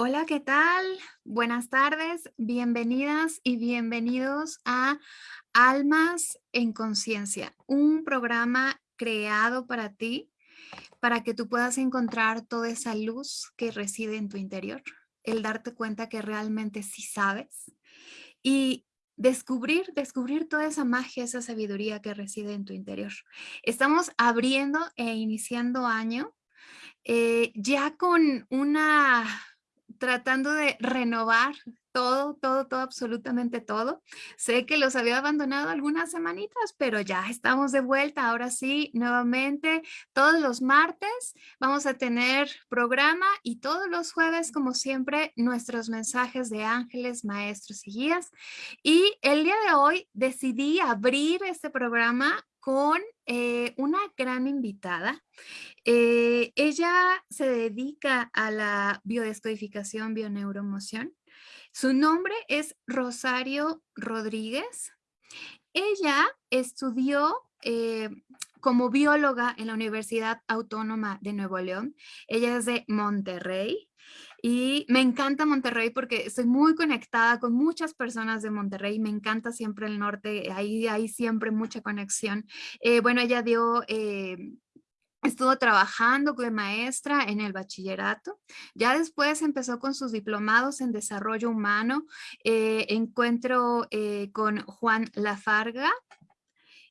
Hola, ¿qué tal? Buenas tardes, bienvenidas y bienvenidos a Almas en Conciencia, un programa creado para ti, para que tú puedas encontrar toda esa luz que reside en tu interior, el darte cuenta que realmente sí sabes y descubrir, descubrir toda esa magia, esa sabiduría que reside en tu interior. Estamos abriendo e iniciando año eh, ya con una tratando de renovar todo, todo, todo, absolutamente todo. Sé que los había abandonado algunas semanitas, pero ya estamos de vuelta. Ahora sí, nuevamente, todos los martes vamos a tener programa y todos los jueves, como siempre, nuestros mensajes de ángeles, maestros y guías. Y el día de hoy decidí abrir este programa con eh, una gran invitada. Eh, ella se dedica a la biodescodificación, bioneuromoción. Su nombre es Rosario Rodríguez. Ella estudió eh, como bióloga en la Universidad Autónoma de Nuevo León. Ella es de Monterrey. Y me encanta Monterrey porque estoy muy conectada con muchas personas de Monterrey. Me encanta siempre el norte, ahí hay siempre mucha conexión. Eh, bueno, ella dio... Eh, estuvo trabajando de maestra en el bachillerato. Ya después empezó con sus diplomados en desarrollo humano. Eh, encuentro con Juan Lafarga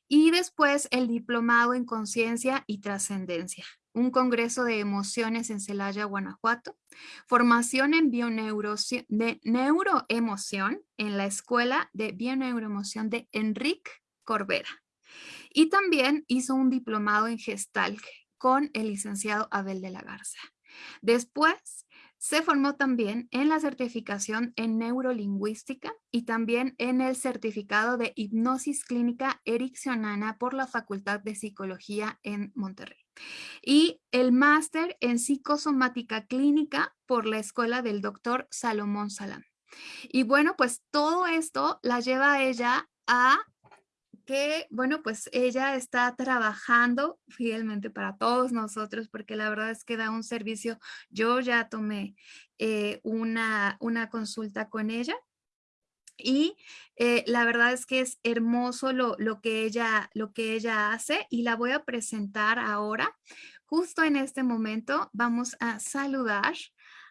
y después el diplomado en conciencia y trascendencia un congreso de emociones en Celaya, Guanajuato, formación en de neuroemoción en la Escuela de Bioneuroemoción de Enrique Corbera. Y también hizo un diplomado en Gestalt con el licenciado Abel de la Garza. Después se formó también en la certificación en neurolingüística y también en el certificado de hipnosis clínica ericksonana por la Facultad de Psicología en Monterrey y el máster en psicosomática clínica por la escuela del doctor Salomón Salam. Y bueno, pues todo esto la lleva a ella a que, bueno, pues ella está trabajando fielmente para todos nosotros, porque la verdad es que da un servicio. Yo ya tomé eh, una, una consulta con ella y eh, la verdad es que es hermoso lo, que ella, lo que ella hace y la voy a presentar ahora. Justo en este momento vamos a saludar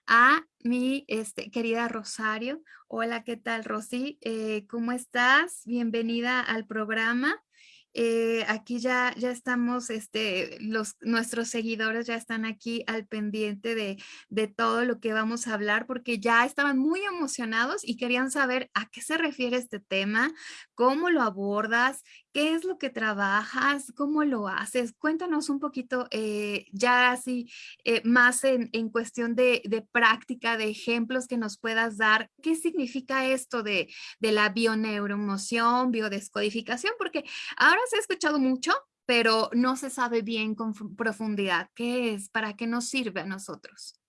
a mi este, querida Rosario. Hola, ¿qué tal Rosy? Eh, ¿Cómo estás? Bienvenida al programa. Eh, aquí ya, ya estamos, este, los, nuestros seguidores ya están aquí al pendiente de, de, todo lo que vamos a hablar porque ya estaban muy emocionados y querían saber a qué se refiere este tema, cómo lo abordas, ¿Qué es lo que trabajas? ¿Cómo lo haces? Cuéntanos un poquito eh, ya así eh, más en, cuestión de, práctica, de ejemplos que nos puedas dar. ¿Qué significa esto de, de la bioneuromoción, biodescodificación? Porque ahora se ha escuchado mucho, pero no se sabe bien con profundidad. ¿Qué es? ¿Para qué nos sirve a nosotros?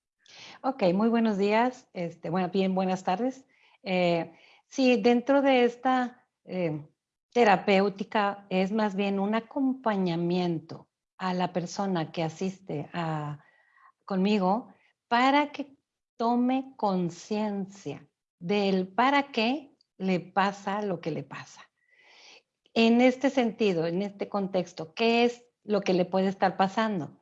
Ok, muy buenos días. Este, bueno, bien, buenas tardes. Eh, sí, dentro de esta terapéutica es más bien un acompañamiento a la persona que asiste a, conmigo para que tome conciencia del para qué le pasa lo que le pasa. En este sentido, en este contexto, ¿qué es lo que le puede estar pasando?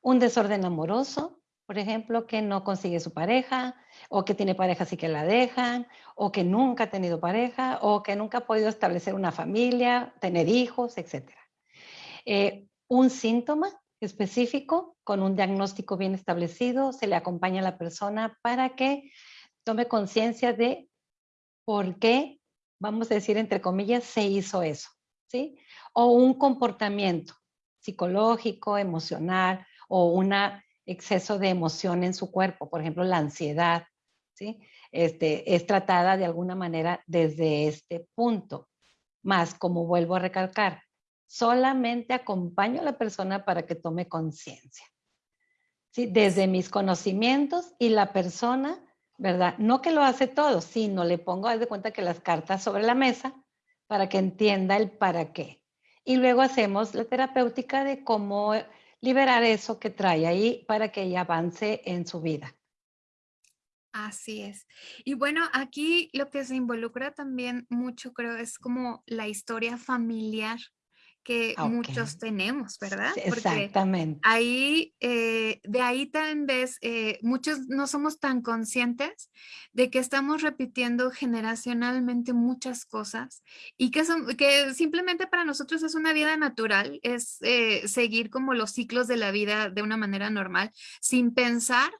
Un desorden amoroso, por ejemplo, que no consigue su pareja, o que tiene pareja así que la dejan, o que nunca ha tenido pareja, o que nunca ha podido establecer una familia, tener hijos, etc. Eh, un síntoma específico con un diagnóstico bien establecido, se le acompaña a la persona para que tome conciencia de por qué, vamos a decir entre comillas, se hizo eso, ¿sí? O un comportamiento psicológico, emocional, o una exceso de emoción en su cuerpo, por ejemplo, la ansiedad, ¿sí? Este, es tratada de alguna manera desde este punto. Más, como vuelvo a recalcar, solamente acompaño a la persona para que tome conciencia. ¿sí? Desde mis conocimientos y la persona, ¿verdad? No que lo hace todo, sino le pongo, haz de cuenta que las cartas sobre la mesa para que entienda el para qué. Y luego hacemos la terapéutica de cómo liberar eso que trae ahí para que ella avance en su vida. Así es. Y bueno, aquí lo que se involucra también mucho, creo, es como la historia familiar que Ah, muchos tenemos, ¿verdad? Sí, Porque exactamente. ahí, eh, de ahí tal vez, eh, muchos no somos tan conscientes de que estamos repitiendo generacionalmente muchas cosas y que son que simplemente para nosotros es una vida natural, es, eh, seguir como los ciclos de la vida de una manera normal, sin pensar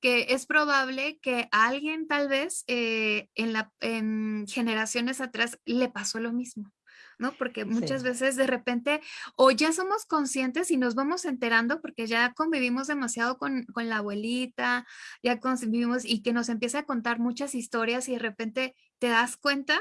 que es probable que a alguien tal vez, en la en generaciones atrás le pasó lo mismo. ¿No? Porque muchas Sí, veces de repente o ya somos conscientes y nos vamos enterando porque ya convivimos demasiado con, con la abuelita, ya convivimos y que nos empieza a contar muchas historias y de repente te das cuenta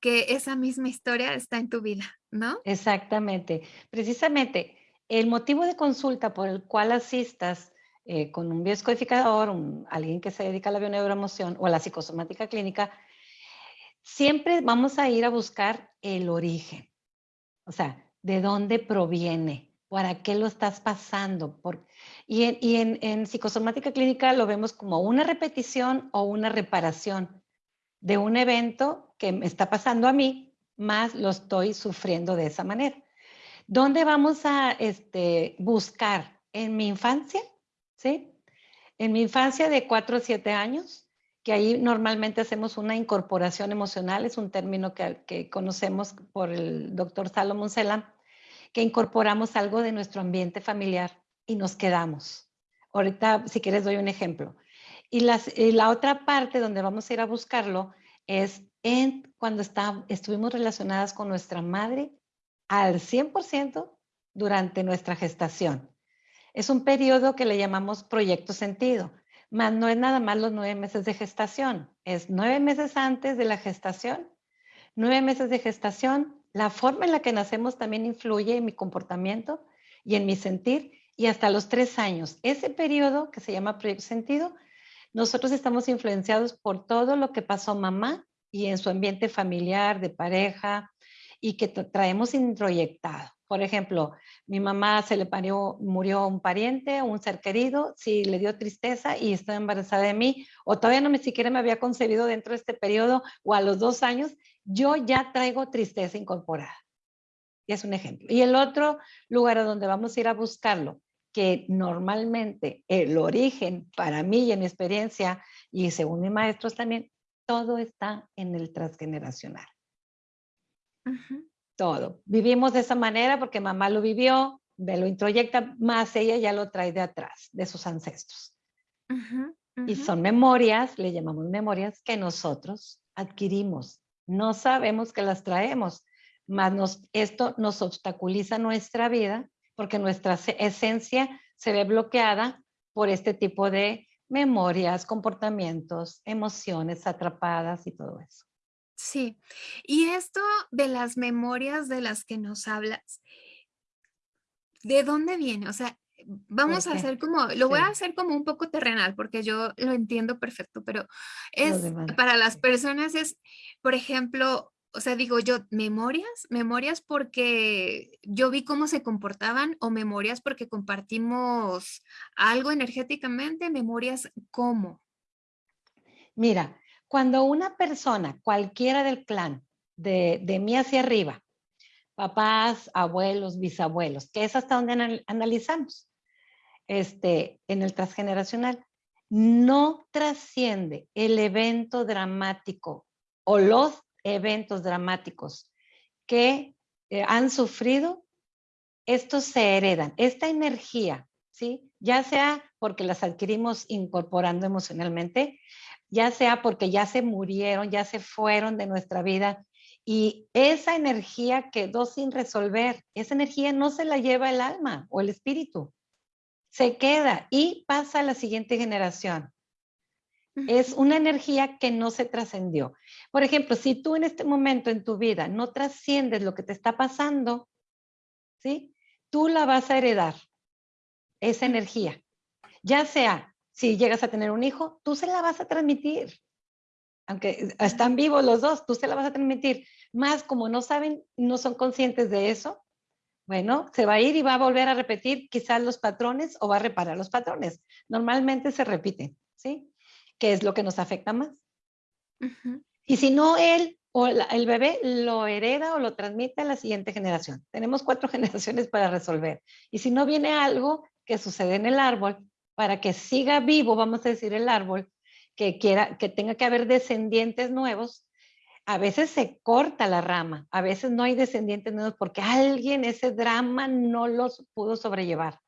que esa misma historia está en tu vida, ¿no? exactamente. Precisamente, el motivo de consulta por el cual asistas, eh, con un biodescodificador, un alguien que se dedica a la bioneuroemoción o a la psicosomática clínica, siempre vamos a ir a buscar el origen. O sea, ¿de dónde proviene? ¿Para qué lo estás pasando? Por... Y, en, y psicosomática clínica lo vemos como una repetición o una reparación de un evento que me está pasando a mí, más lo estoy sufriendo de esa manera. ¿Dónde vamos a este, buscar? En mi infancia, ¿sí? En mi infancia de 4 a 7 años, que ahí normalmente hacemos una incorporación emocional, es un término que, que conocemos por el doctor Salomon Selam, que incorporamos algo de nuestro ambiente familiar y nos quedamos. Ahorita, si quieres, doy un ejemplo. Y, las, y la otra parte donde vamos a ir a buscarlo es en cuando está, estuvimos relacionadas con nuestra madre al 100% durante nuestra gestación. Es un periodo que le llamamos proyecto sentido más no es nada más los nueve meses de gestación, es nueve meses antes de la gestación, nueve meses de gestación, la forma en la que nacemos también influye en mi comportamiento y en mi sentir, y hasta los tres años. Ese periodo que se llama sentido, nosotros estamos influenciados por todo lo que pasó mamá y en su ambiente familiar, de pareja, y que traemos introyectado. Por ejemplo, mi mamá se le parió, murió un pariente, un ser querido, si le dio tristeza y estaba embarazada de mí, o todavía no me siquiera me había concebido dentro de este periodo, o a los dos años, yo ya traigo tristeza incorporada. Y es un ejemplo. Y el otro lugar a donde vamos a ir a buscarlo, que normalmente el origen para mí y en mi experiencia, y según mis maestros también, todo está en el transgeneracional. Uh -huh todo. Vivimos de esa manera porque mamá lo vivió, me lo introyecta, más ella ya lo trae de atrás, de sus ancestros. Uh -huh, uh -huh. Y son memorias, le llamamos memorias, que nosotros adquirimos. No sabemos que las traemos, más nos, esto nos obstaculiza nuestra vida porque nuestra esencia se ve bloqueada por este tipo de memorias, comportamientos, emociones atrapadas y todo eso. Sí, y esto de las memorias de las que nos hablas, ¿de dónde viene? O sea, vamos a hacer como, lo voy a hacer como un poco terrenal porque yo lo entiendo perfecto, pero es para las personas es, por ejemplo, o sea, digo yo, memorias, memorias porque yo vi cómo se comportaban o memorias porque compartimos algo energéticamente, memorias cómo. Mira, cuando una persona, cualquiera del clan, de, mí hacia arriba, papás, abuelos, bisabuelos, que es hasta donde analizamos, este, en el transgeneracional, no trasciende el evento dramático o los eventos dramáticos que eh, han sufrido, estos se heredan. Esta energía, ¿sí? Ya sea porque las adquirimos incorporando emocionalmente, ya sea porque ya se murieron, ya se fueron de nuestra vida y esa energía quedó sin resolver. Esa energía no se la lleva el alma o el espíritu. Se queda y pasa a la siguiente generación. Es una energía que no se trascendió. Por ejemplo, si tú en este momento en tu vida no trasciendes lo que te está pasando, ¿sí? Tú la vas a heredar, esa energía. Ya sea si llegas a tener un hijo, tú se la vas a transmitir. Aunque están vivos los dos, tú se la vas a transmitir. Más como no saben, no son conscientes de eso, bueno, se va a ir y va a volver a repetir quizás los patrones o va a reparar los patrones. Normalmente se repiten, ¿sí? que es lo que nos afecta más. Y si no, él o el bebé lo hereda o lo transmite a la siguiente generación. Tenemos cuatro generaciones para resolver. Y si no viene algo que sucede en el árbol, para que siga vivo, vamos a decir, el árbol, que quiera, que tenga que haber descendientes nuevos, a veces se corta la rama, a veces no hay descendientes nuevos porque alguien ese drama no los pudo sobrellevar.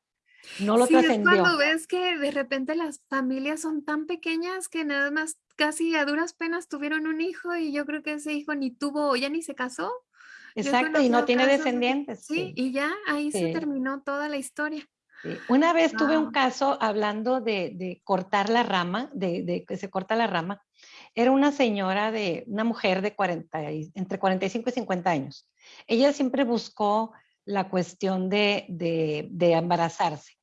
No lo sí. Es cuando ves que de repente las familias son tan pequeñas que nada más casi a duras penas tuvieron un hijo y yo creo que ese hijo ni tuvo, ya ni se casó. Exacto, y no tiene descendientes. Sí, y ya ahí se terminó toda la historia. Una vez tuve un caso hablando de, cortar la rama, de, que se corta la rama. Era una señora de, una mujer de 40, entre 45 y 50 años. Ella siempre buscó la cuestión de, de embarazarse.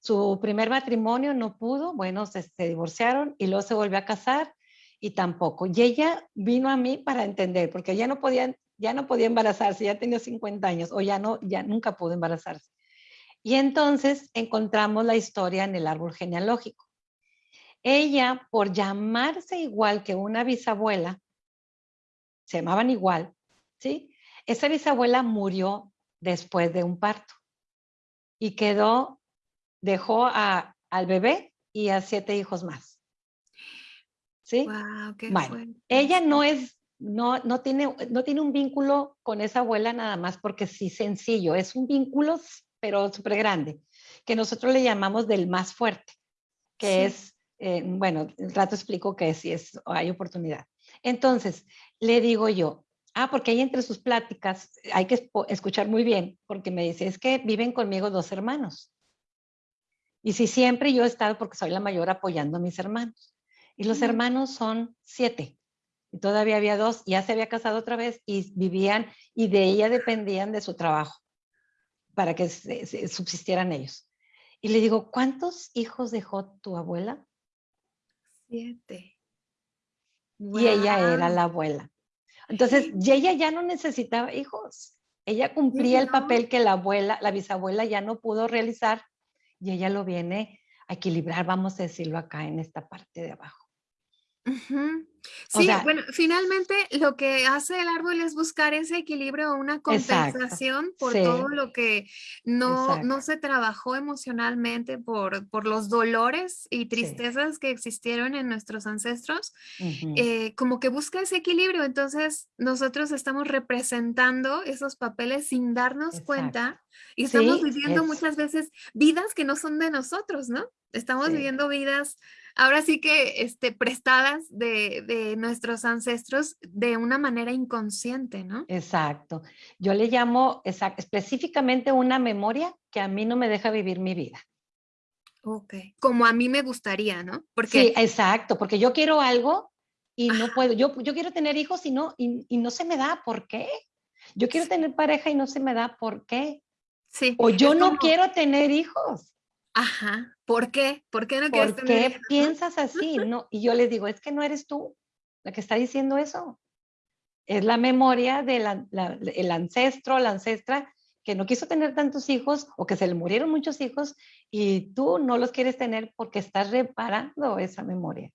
Su primer matrimonio no pudo, bueno, se, se, divorciaron y luego se volvió a casar y tampoco. Y ella vino a mí para entender, porque ya no podía, ya no podía embarazarse, ya tenía 50 años o ya no, ya nunca pudo embarazarse. Y entonces encontramos la historia en el árbol genealógico. Ella, por llamarse igual que una bisabuela, se llamaban igual, ¿sí? Esa bisabuela murió después de un parto y quedó, dejó a, al bebé y a siete hijos más. ¿Sí? Wow, qué bueno, ella no es, no, no, tiene, no tiene un vínculo con esa abuela nada más porque sí sencillo, es un vínculo pero súper grande, que nosotros le llamamos del más fuerte, que es, eh, bueno, el rato explico que si es, hay oportunidad. Entonces, le digo yo, ah, porque ahí entre sus pláticas hay que escuchar muy bien, porque me dice, es que viven conmigo dos hermanos. Y si siempre yo he estado, porque soy la mayor, apoyando a mis hermanos. Y los hermanos son siete. Y todavía había dos, ya se había casado otra vez y vivían, y de ella dependían de su trabajo para que subsistieran ellos. Y le digo, ¿cuántos hijos dejó tu abuela? Siete. Y ella era la abuela. Entonces, y ella ya no necesitaba hijos. Ella cumplía el papel que la abuela, la bisabuela ya no pudo realizar y ella lo viene a equilibrar, vamos a decirlo acá en esta parte de abajo. Sí, bueno, finalmente lo que hace el árbol es buscar ese equilibrio o una compensación por todo lo que no, no se trabajó emocionalmente por, por los dolores y tristezas que existieron en nuestros ancestros, eh, como que busca ese equilibrio. Entonces nosotros estamos representando esos papeles sin darnos cuenta y estamos viviendo muchas veces vidas que no son de nosotros, ¿no? Estamos viviendo vidas ahora sí que este, prestadas de, nuestros ancestros de una manera inconsciente, ¿no? Exacto. Yo le llamo específicamente una memoria que a mí no me deja vivir mi vida. Ok, como a mí me gustaría, ¿no? Porque... Sí, exacto, porque yo quiero algo y no puedo. Yo, yo quiero tener hijos y no, y, no se me da, ¿por qué? Yo quiero tener pareja y no se me da, ¿por qué? Sí. O yo no quiero tener hijos. Ajá. ¿Por qué? ¿Por qué no ¿Por qué piensas así? No, y yo les digo, es que no eres tú la que está diciendo eso. Es la memoria del ancestro, la ancestra que no quiso tener tantos hijos o que se le murieron muchos hijos y tú no los quieres tener porque estás reparando esa memoria.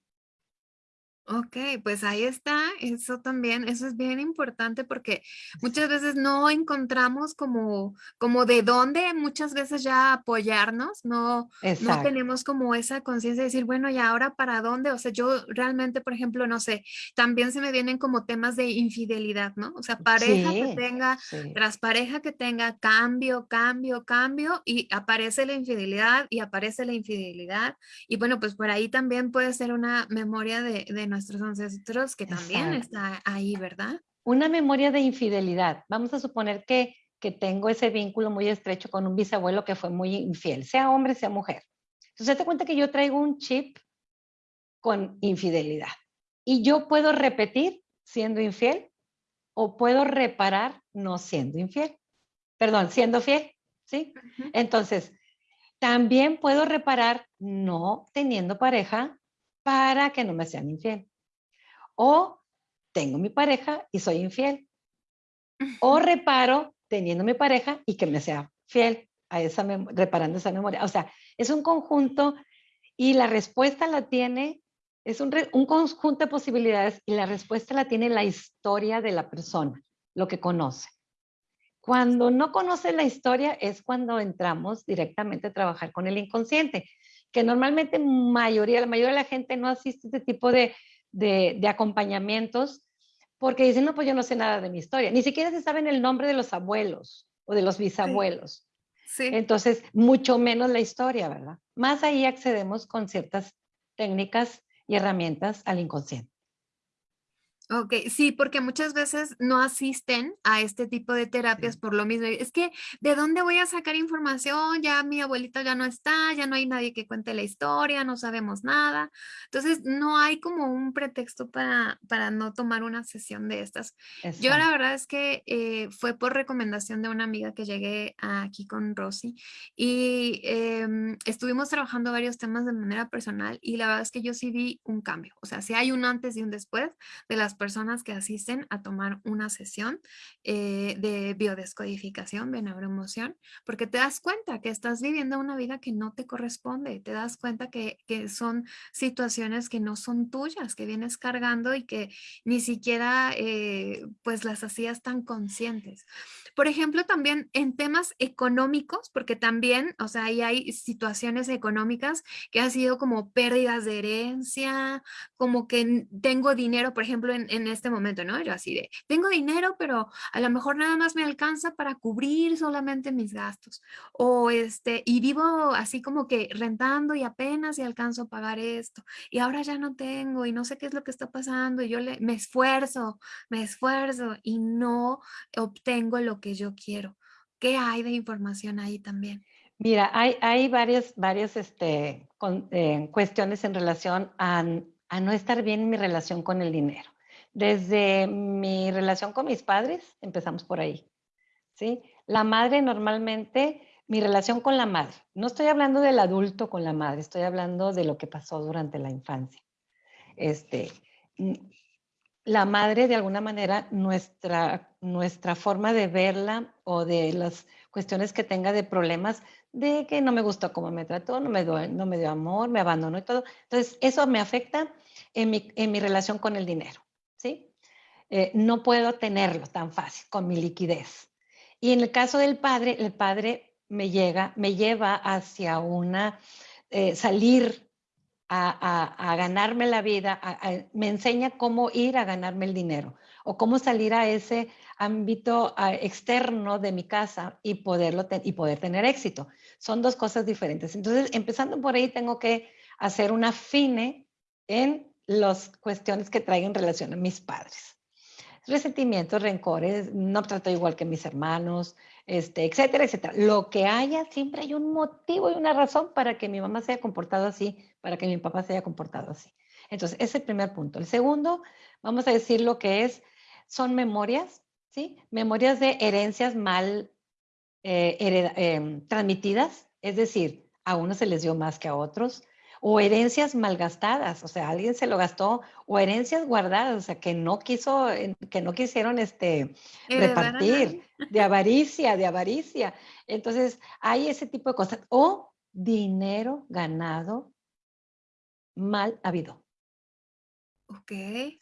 Ok, pues ahí está, eso también, eso es bien importante porque muchas veces no encontramos como, como de dónde muchas veces ya apoyarnos, no, no tenemos como esa conciencia de decir, bueno, ¿y ahora para dónde? O sea, yo realmente, por ejemplo, no sé, también se me vienen como temas de infidelidad, ¿no? O sea, pareja que tenga, tras pareja que tenga cambio, cambio, cambio, y aparece la infidelidad y aparece la infidelidad, y bueno, pues por ahí también puede ser una memoria de, de nuestros ancestros que también está ahí, ¿verdad? Una memoria de infidelidad. Vamos a suponer que, que tengo ese vínculo muy estrecho con un bisabuelo que fue muy infiel, sea hombre, sea mujer. Entonces, te cuenta que yo traigo un chip con infidelidad. Y yo puedo repetir siendo infiel o puedo reparar no siendo infiel. Perdón, siendo fiel, ¿sí? Entonces, también puedo reparar no teniendo pareja para que no me sean infiel. O tengo mi pareja y soy infiel. O reparo teniendo mi pareja y que me sea fiel a esa reparando esa memoria. O sea, es un conjunto y la respuesta la tiene Es un, un, conjunto de posibilidades y la respuesta la tiene la historia de la persona, lo que conoce. Cuando no conoce la historia es cuando entramos directamente a trabajar con el inconsciente, que normalmente mayoría, la mayoría de la gente no asiste a este tipo de, de, de acompañamientos porque dicen, no, pues yo no sé nada de mi historia. Ni siquiera se saben el nombre de los abuelos o de los bisabuelos. Sí. Entonces, mucho menos la historia, ¿verdad? Más ahí accedemos con ciertas técnicas y herramientas al inconsciente. Ok, sí, porque muchas veces no asisten a este tipo de terapias por lo mismo. Es que, ¿de dónde voy a sacar información? Ya mi abuelita ya no está, ya no hay nadie que cuente la historia, no sabemos nada. Entonces, no hay como un pretexto para, para no tomar una sesión de estas. Yo la verdad es que eh, fue por recomendación de una amiga que llegué aquí con Rosy y em, estuvimos trabajando varios temas de manera personal y la verdad es que yo sí vi un cambio. O sea, si hay un antes y un después de las personas que asisten a tomar una sesión eh, de biodescodificación de neuroemoción, porque te das cuenta que estás viviendo una vida que no te corresponde, te das cuenta que, que son situaciones que no son tuyas, que vienes cargando y que ni siquiera eh, pues las hacías tan conscientes. Por ejemplo, también en temas económicos, porque también, o sea, ahí hay situaciones económicas que han sido como pérdidas de herencia, como que tengo dinero, por ejemplo, en, en este momento, ¿no? Yo así de, tengo dinero, pero a lo mejor nada más me alcanza para cubrir solamente mis gastos. O este, y vivo así como que rentando y apenas y alcanzo a pagar esto. Y ahora ya no tengo y no sé qué es lo que está pasando y yo le, me esfuerzo, me esfuerzo y no obtengo lo que yo quiero. ¿Qué hay de información ahí también? Mira, hay, hay varias, varias este, eh, cuestiones en relación a, a, no estar bien en mi relación con el dinero. Desde mi relación con mis padres, empezamos por ahí. ¿sí? La madre normalmente, mi relación con la madre, no estoy hablando del adulto con la madre, estoy hablando de lo que pasó durante la infancia. Este, la madre, de alguna manera, nuestra, nuestra forma de verla o de las cuestiones que tenga de problemas, de que no me gustó cómo me trató, no me, dio, no me dio amor, me abandonó y todo. Entonces, eso me afecta en mi, en mi relación con el dinero, Eh, no puedo tenerlo tan fácil con mi liquidez. Y en el caso del padre, el padre me llega, me lleva hacia una, eh, salir a, ganarme la vida, me enseña cómo ir a ganarme el dinero o cómo salir a ese ámbito externo de mi casa y, poderlo y poder tener éxito. Son dos cosas diferentes. Entonces, empezando por ahí, tengo que hacer una fine en las cuestiones que traigan relación a mis padres. Resentimientos, rencores, no trato igual que mis hermanos, este, etcétera, etcétera. Lo que haya, siempre hay un motivo y una razón para que mi mamá se haya comportado así, para que mi papá se haya comportado así. Entonces, ese es el primer punto. El segundo, vamos a decir lo que es, son memorias, ¿sí? Memorias de herencias mal eh, em, transmitidas, es decir, a unos se les dio más que a otros, o herencias malgastadas, o sea, alguien se lo gastó, o herencias guardadas, o sea, que no quiso, que no quisieron este, repartir, de avaricia, de avaricia. Entonces, hay ese tipo de cosas. O dinero ganado mal habido. Ok.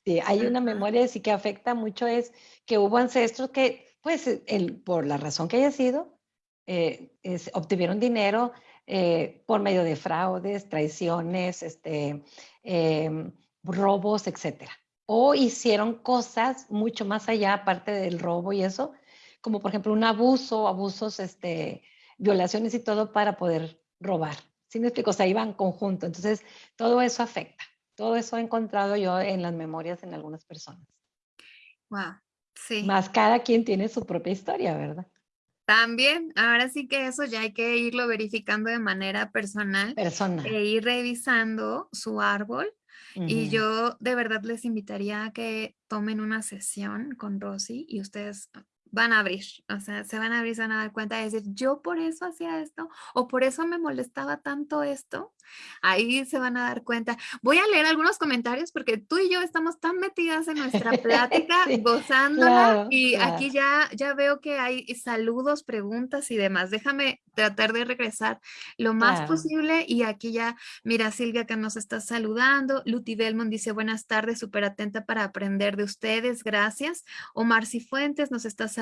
Sí, hay una memoria sí que afecta mucho es que hubo ancestros que, pues, el, por la razón que haya sido, eh, obtuvieron dinero eh, por medio de fraudes, traiciones, este, em, robos, etc. O hicieron cosas mucho más allá, aparte del robo y eso, como por ejemplo un abuso, abusos, este, violaciones y todo para poder robar. ¿Sí me explico? O sea, iban conjunto. Entonces, todo eso afecta. Todo eso he encontrado yo en las memorias en algunas personas. Wow, sí. Más cada quien tiene su propia historia, ¿verdad? También, ahora sí que eso ya hay que irlo verificando de manera personal. Personal. E ir revisando su árbol. Y yo de verdad les invitaría a que tomen una sesión con Rosy y ustedes van a abrir, o sea, se van a abrir, se van a dar cuenta de decir, yo por eso hacía esto, o por eso me molestaba tanto esto, ahí se van a dar cuenta. Voy a leer algunos comentarios porque tú y yo estamos tan metidas en nuestra plática, gozándola, y aquí ya, ya veo que hay saludos, preguntas y demás. Déjame tratar de regresar lo más posible, y aquí ya, mira Silvia que nos está saludando, Luti Belmont dice, buenas tardes, súper atenta para aprender de ustedes, gracias. Omar Cifuentes nos está saludando.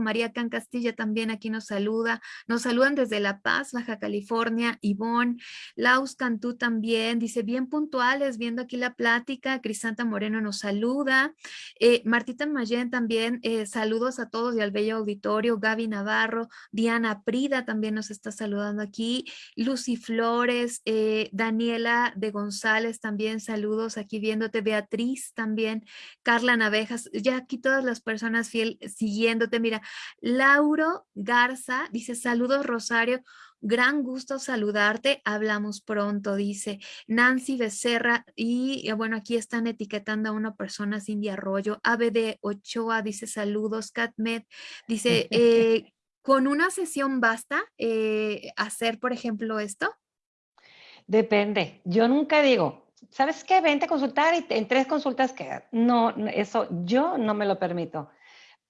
María Can Castilla también aquí nos saluda. Nos saludan desde La Paz, Baja California. Ivonne, Laus Cantú también. Dice, bien puntuales, viendo aquí la plática. Crisanta Moreno nos saluda. Eh, Martita Mayen también, eh, saludos a todos y al bello auditorio. Gaby Navarro, Diana Prida también nos está saludando aquí. Lucy Flores, eh, Daniela de González también, saludos aquí viéndote. Beatriz también, Carla Navejas, ya aquí todas las personas fiel siguiendo Mira, Lauro Garza dice, saludos Rosario, gran gusto saludarte, hablamos pronto, dice Nancy Becerra, y bueno, aquí están etiquetando a una persona, Cindy Arroyo, ABD Ochoa, dice saludos, Catmed, dice, eh, ¿con una sesión basta eh, hacer, por ejemplo, esto? Depende, yo nunca digo, ¿sabes qué? Vente a consultar y en tres consultas que no, eso yo no me lo permito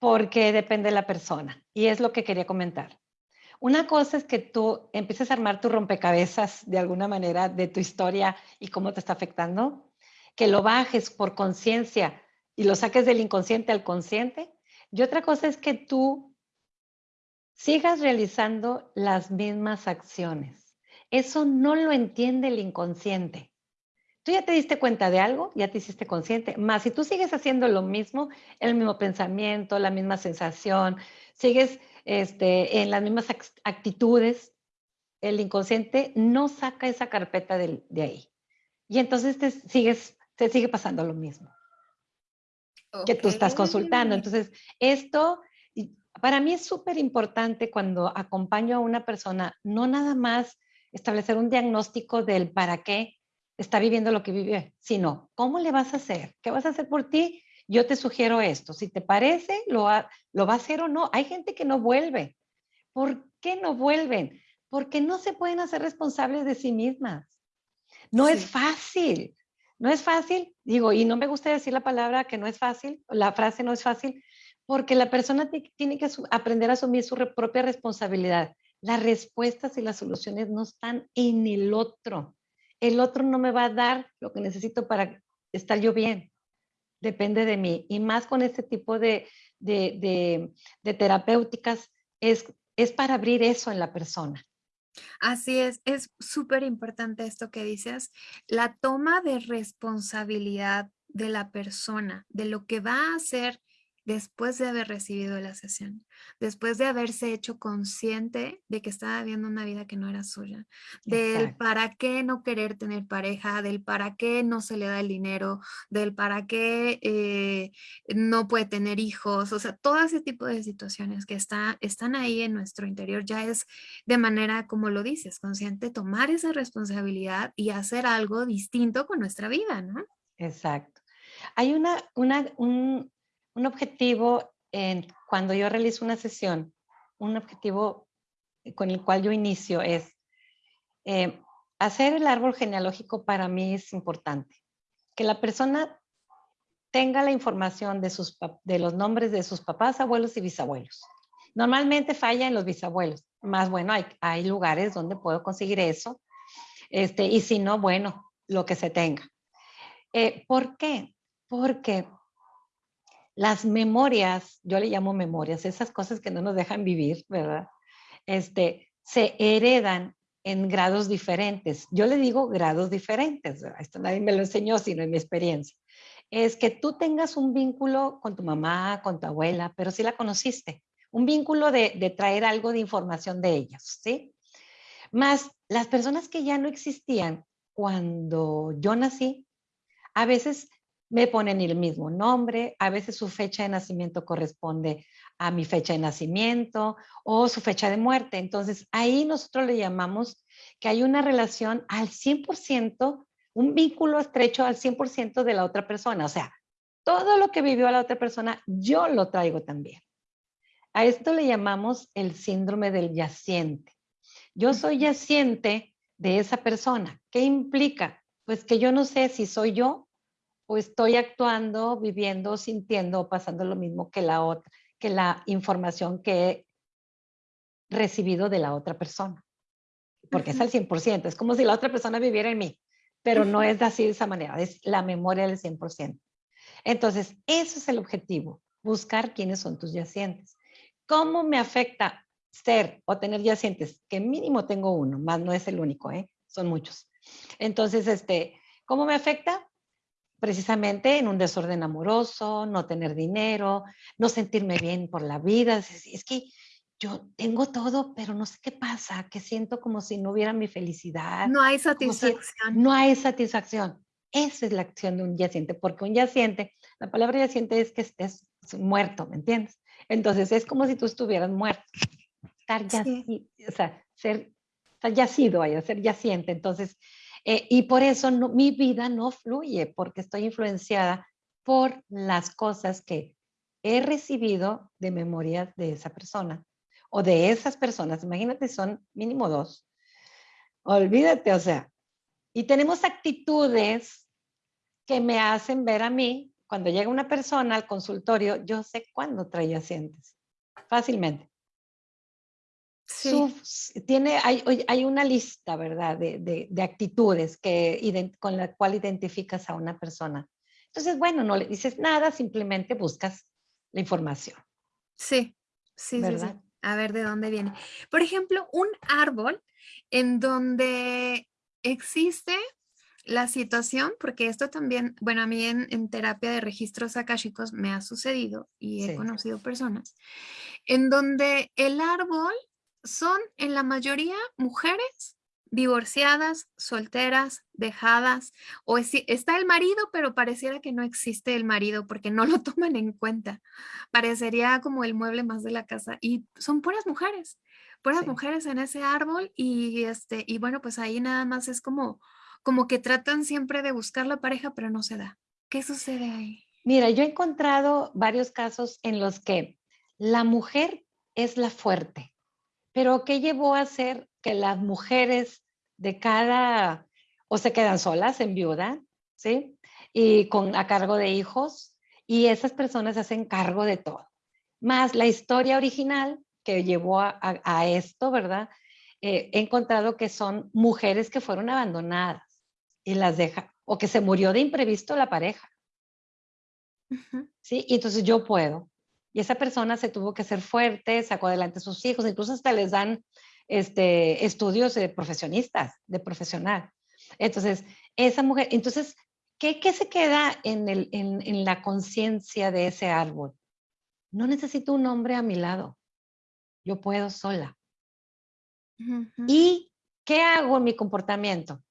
porque depende de la persona y es lo que quería comentar. Una cosa es que tú empieces a armar tu rompecabezas de alguna manera de tu historia y cómo te está afectando, que lo bajes por conciencia y lo saques del inconsciente al consciente. Y otra cosa es que tú sigas realizando las mismas acciones. Eso no lo entiende el inconsciente. Tú ya te diste cuenta de algo, ya te hiciste consciente, más si tú sigues haciendo lo mismo, el mismo pensamiento, la misma sensación, sigues este, en las mismas actitudes, el inconsciente no saca esa carpeta de, ahí. Y entonces te, sigues, te sigue pasando lo mismo que tú estás consultando. Entonces, esto para mí es súper importante cuando acompaño a una persona, no nada más establecer un diagnóstico del para qué, está viviendo lo que vive, sino cómo le vas a hacer, qué vas a hacer por ti. Yo te sugiero esto, si te parece, lo, lo va a hacer o no. Hay gente que no vuelve. ¿Por qué no vuelven? Porque no se pueden hacer responsables de sí mismas. No es fácil, no es fácil, digo, y no me gusta decir la palabra que no es fácil, la frase no es fácil, porque la persona tiene que aprender a asumir su propia responsabilidad. Las respuestas y las soluciones no están en el otro el otro no me va a dar lo que necesito para estar yo bien. Depende de mí. Y más con este tipo de, terapéuticas, es, es para abrir eso en la persona. Así es, es súper importante esto que dices, la toma de responsabilidad de la persona, de lo que va a hacer después de haber recibido la sesión, después de haberse hecho consciente de que estaba viviendo una vida que no era suya, del para qué no querer tener pareja, del para qué no se le da el dinero, del para qué eh, no puede tener hijos, o sea, todo ese tipo de situaciones que está, están ahí en nuestro interior ya es de manera, como lo dices, consciente, tomar esa responsabilidad y hacer algo distinto con nuestra vida, ¿no? Exacto. Hay una, una, un, un objetivo en, cuando yo realizo una sesión, un objetivo con el cual yo inicio es eh, hacer el árbol genealógico para mí es importante. Que la persona tenga la información de, sus, de los nombres de sus papás, abuelos y bisabuelos. Normalmente falla en los bisabuelos. Más bueno, hay, hay lugares donde puedo conseguir eso. Este, y si no, bueno, lo que se tenga. Eh, ¿Por qué? Porque las memorias, yo le llamo memorias, esas cosas que no nos dejan vivir, ¿verdad? Este, se heredan en grados diferentes. Yo le digo grados diferentes, esto nadie me lo enseñó, sino en mi experiencia. Es que tú tengas un vínculo con tu mamá, con tu abuela, pero sí la conociste. Un vínculo de, de traer algo de información de ellas, ¿sí? Más las personas que ya no existían cuando yo nací, a veces me ponen el mismo nombre, a veces su fecha de nacimiento corresponde a mi fecha de nacimiento o su fecha de muerte. Entonces ahí nosotros le llamamos que hay una relación al 100%, un vínculo estrecho al 100% de la otra persona. O sea, todo lo que vivió la otra persona, yo lo traigo también. A esto le llamamos el síndrome del yaciente. Yo soy yaciente de esa persona. ¿Qué implica? Pues que yo no sé si soy yo o estoy actuando, viviendo, sintiendo o pasando lo mismo que la otra, que la información que he recibido de la otra persona. Porque es al 100%, es como si la otra persona viviera en mí, pero no es así de esa manera, es la memoria del 100%. Entonces, eso es el objetivo, buscar quiénes son tus yacientes. ¿Cómo me afecta ser o tener yacientes? Que mínimo tengo uno, más no es el único, ¿eh? son muchos. Entonces, este, ¿cómo me afecta? Precisamente en un desorden amoroso, no tener dinero, no sentirme bien por la vida. Es, es que yo tengo todo, pero no sé qué pasa, que siento como si no hubiera mi felicidad. No hay satisfacción. no hay satisfacción. Esa es la acción de un yaciente, porque un yaciente, la palabra yaciente es que estés muerto, ¿me entiendes? Entonces es como si tú estuvieras muerto. Estar yacido, o sea, ser estar yacido, ser yaciente. Entonces, eh, y por eso no, mi vida no fluye, porque estoy influenciada por las cosas que he recibido de memoria de esa persona o de esas personas. Imagínate, son mínimo dos. Olvídate, o sea, y tenemos actitudes que me hacen ver a mí, cuando llega una persona al consultorio, yo sé cuándo trae asientes, fácilmente. Sí. tiene, hay, hay, una lista, ¿verdad?, de, de, actitudes que, con la cual identificas a una persona. Entonces, bueno, no le dices nada, simplemente buscas la información. Sí, sí, ¿verdad? sí, A ver de dónde viene. Por ejemplo, un árbol en donde existe la situación, porque esto también, bueno, a mí en, terapia de registros akáshicos me ha sucedido y he conocido personas en donde el árbol son en la mayoría mujeres divorciadas, solteras, dejadas, o está el marido, pero pareciera que no existe el marido porque no lo toman en cuenta. Parecería como el mueble más de la casa y son puras mujeres puras mujeres en ese árbol y, este, y bueno, pues ahí nada más es como, como que tratan siempre de buscar la pareja, pero no se da. ¿Qué sucede ahí? Mira, yo he encontrado varios casos en los que la mujer es la fuerte, pero ¿qué llevó a hacer que las mujeres de cada, o se quedan solas en viuda, ¿sí? Y con, a cargo de hijos, y esas personas hacen cargo de todo. Más la historia original que llevó a, esto, ¿verdad? Eh, he encontrado que son mujeres que fueron abandonadas y las deja, o que se murió de imprevisto la pareja. ¿Sí? Y entonces yo puedo. Y esa persona se tuvo que ser fuerte, sacó adelante a sus hijos, incluso hasta les dan este, estudios de profesionistas, de profesional. Entonces, esa mujer, entonces, ¿qué, qué se queda en, el, en, en la conciencia de ese árbol? No necesito un hombre a mi lado yo puedo sola. ¿Y qué hago en mi comportamiento?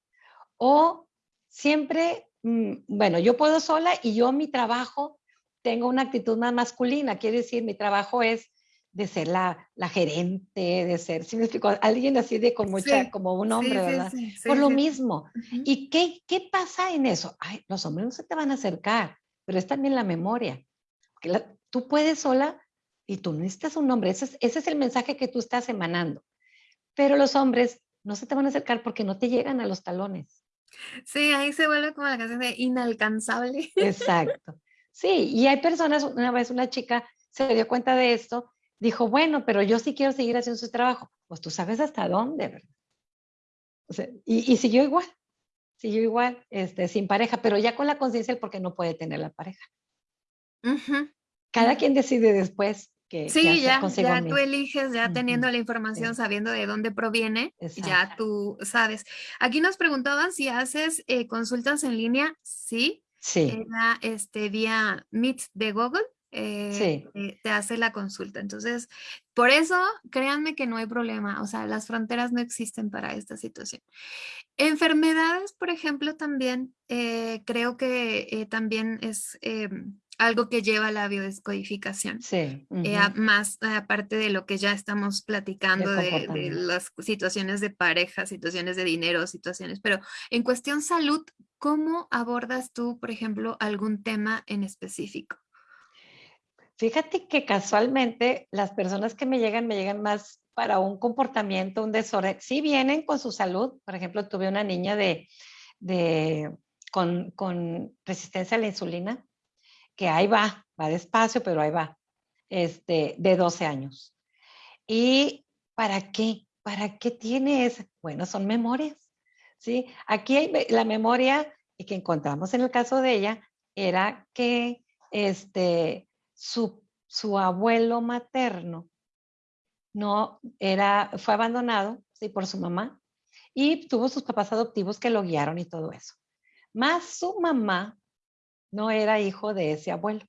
O siempre, mm, bueno, yo puedo sola y yo mi trabajo tengo una actitud más masculina, quiere decir, mi trabajo es de ser la, la gerente, de ser, si me explico, alguien así de con mucha, como un hombre, ¿verdad? Por lo mismo. ¿Y qué, qué pasa en eso? Ay, los hombres no se te van a acercar, pero es también la memoria. Porque tú puedes sola y tú necesitas un hombre. Ese es, ese es el mensaje que tú estás emanando. Pero los hombres no se te van a acercar porque no te llegan a los talones. Sí, ahí se vuelve como la canción de inalcanzable. Exacto. Sí, y hay personas, una vez una chica se dio cuenta de esto, dijo, bueno, pero yo sí quiero seguir haciendo su trabajo. Pues tú sabes hasta dónde, ¿verdad? O sea, y, y, siguió igual, siguió igual, este, sin pareja, pero ya con la conciencia del por qué no puede tener la pareja. Cada quien decide después sí, ya, ya tú eliges, ya teniendo la información, sabiendo de dónde proviene, ya tú sabes. Aquí nos preguntaban si haces eh, consultas en línea, sí. Sí. este, vía Meet de Google. Eh, eh, te hace la consulta. Entonces, por eso, créanme que no hay problema. O sea, las fronteras no existen para esta situación. Enfermedades, por ejemplo, también creo que también es algo que lleva a la biodescodificación. Sí. Eh, más aparte de lo que ya estamos platicando de, las situaciones de pareja, situaciones de dinero, situaciones, pero en cuestión salud, ¿cómo abordas tú, por ejemplo, algún tema en específico? Fíjate que casualmente las personas que me llegan, me llegan más para un comportamiento, un desorden. Sí vienen con su salud. Por ejemplo, tuve una niña de, con, con, resistencia a la insulina, que ahí va, va despacio, pero ahí va, este, de 12 años. ¿Y para qué? ¿Para qué tiene esa? Bueno, son memorias. ¿Sí? Aquí hay la memoria que encontramos en el caso de ella era que este, su, su abuelo materno no era, fue abandonado ¿sí? por su mamá y tuvo sus papás adoptivos que lo guiaron y todo eso. Más su mamá no era hijo de ese abuelo,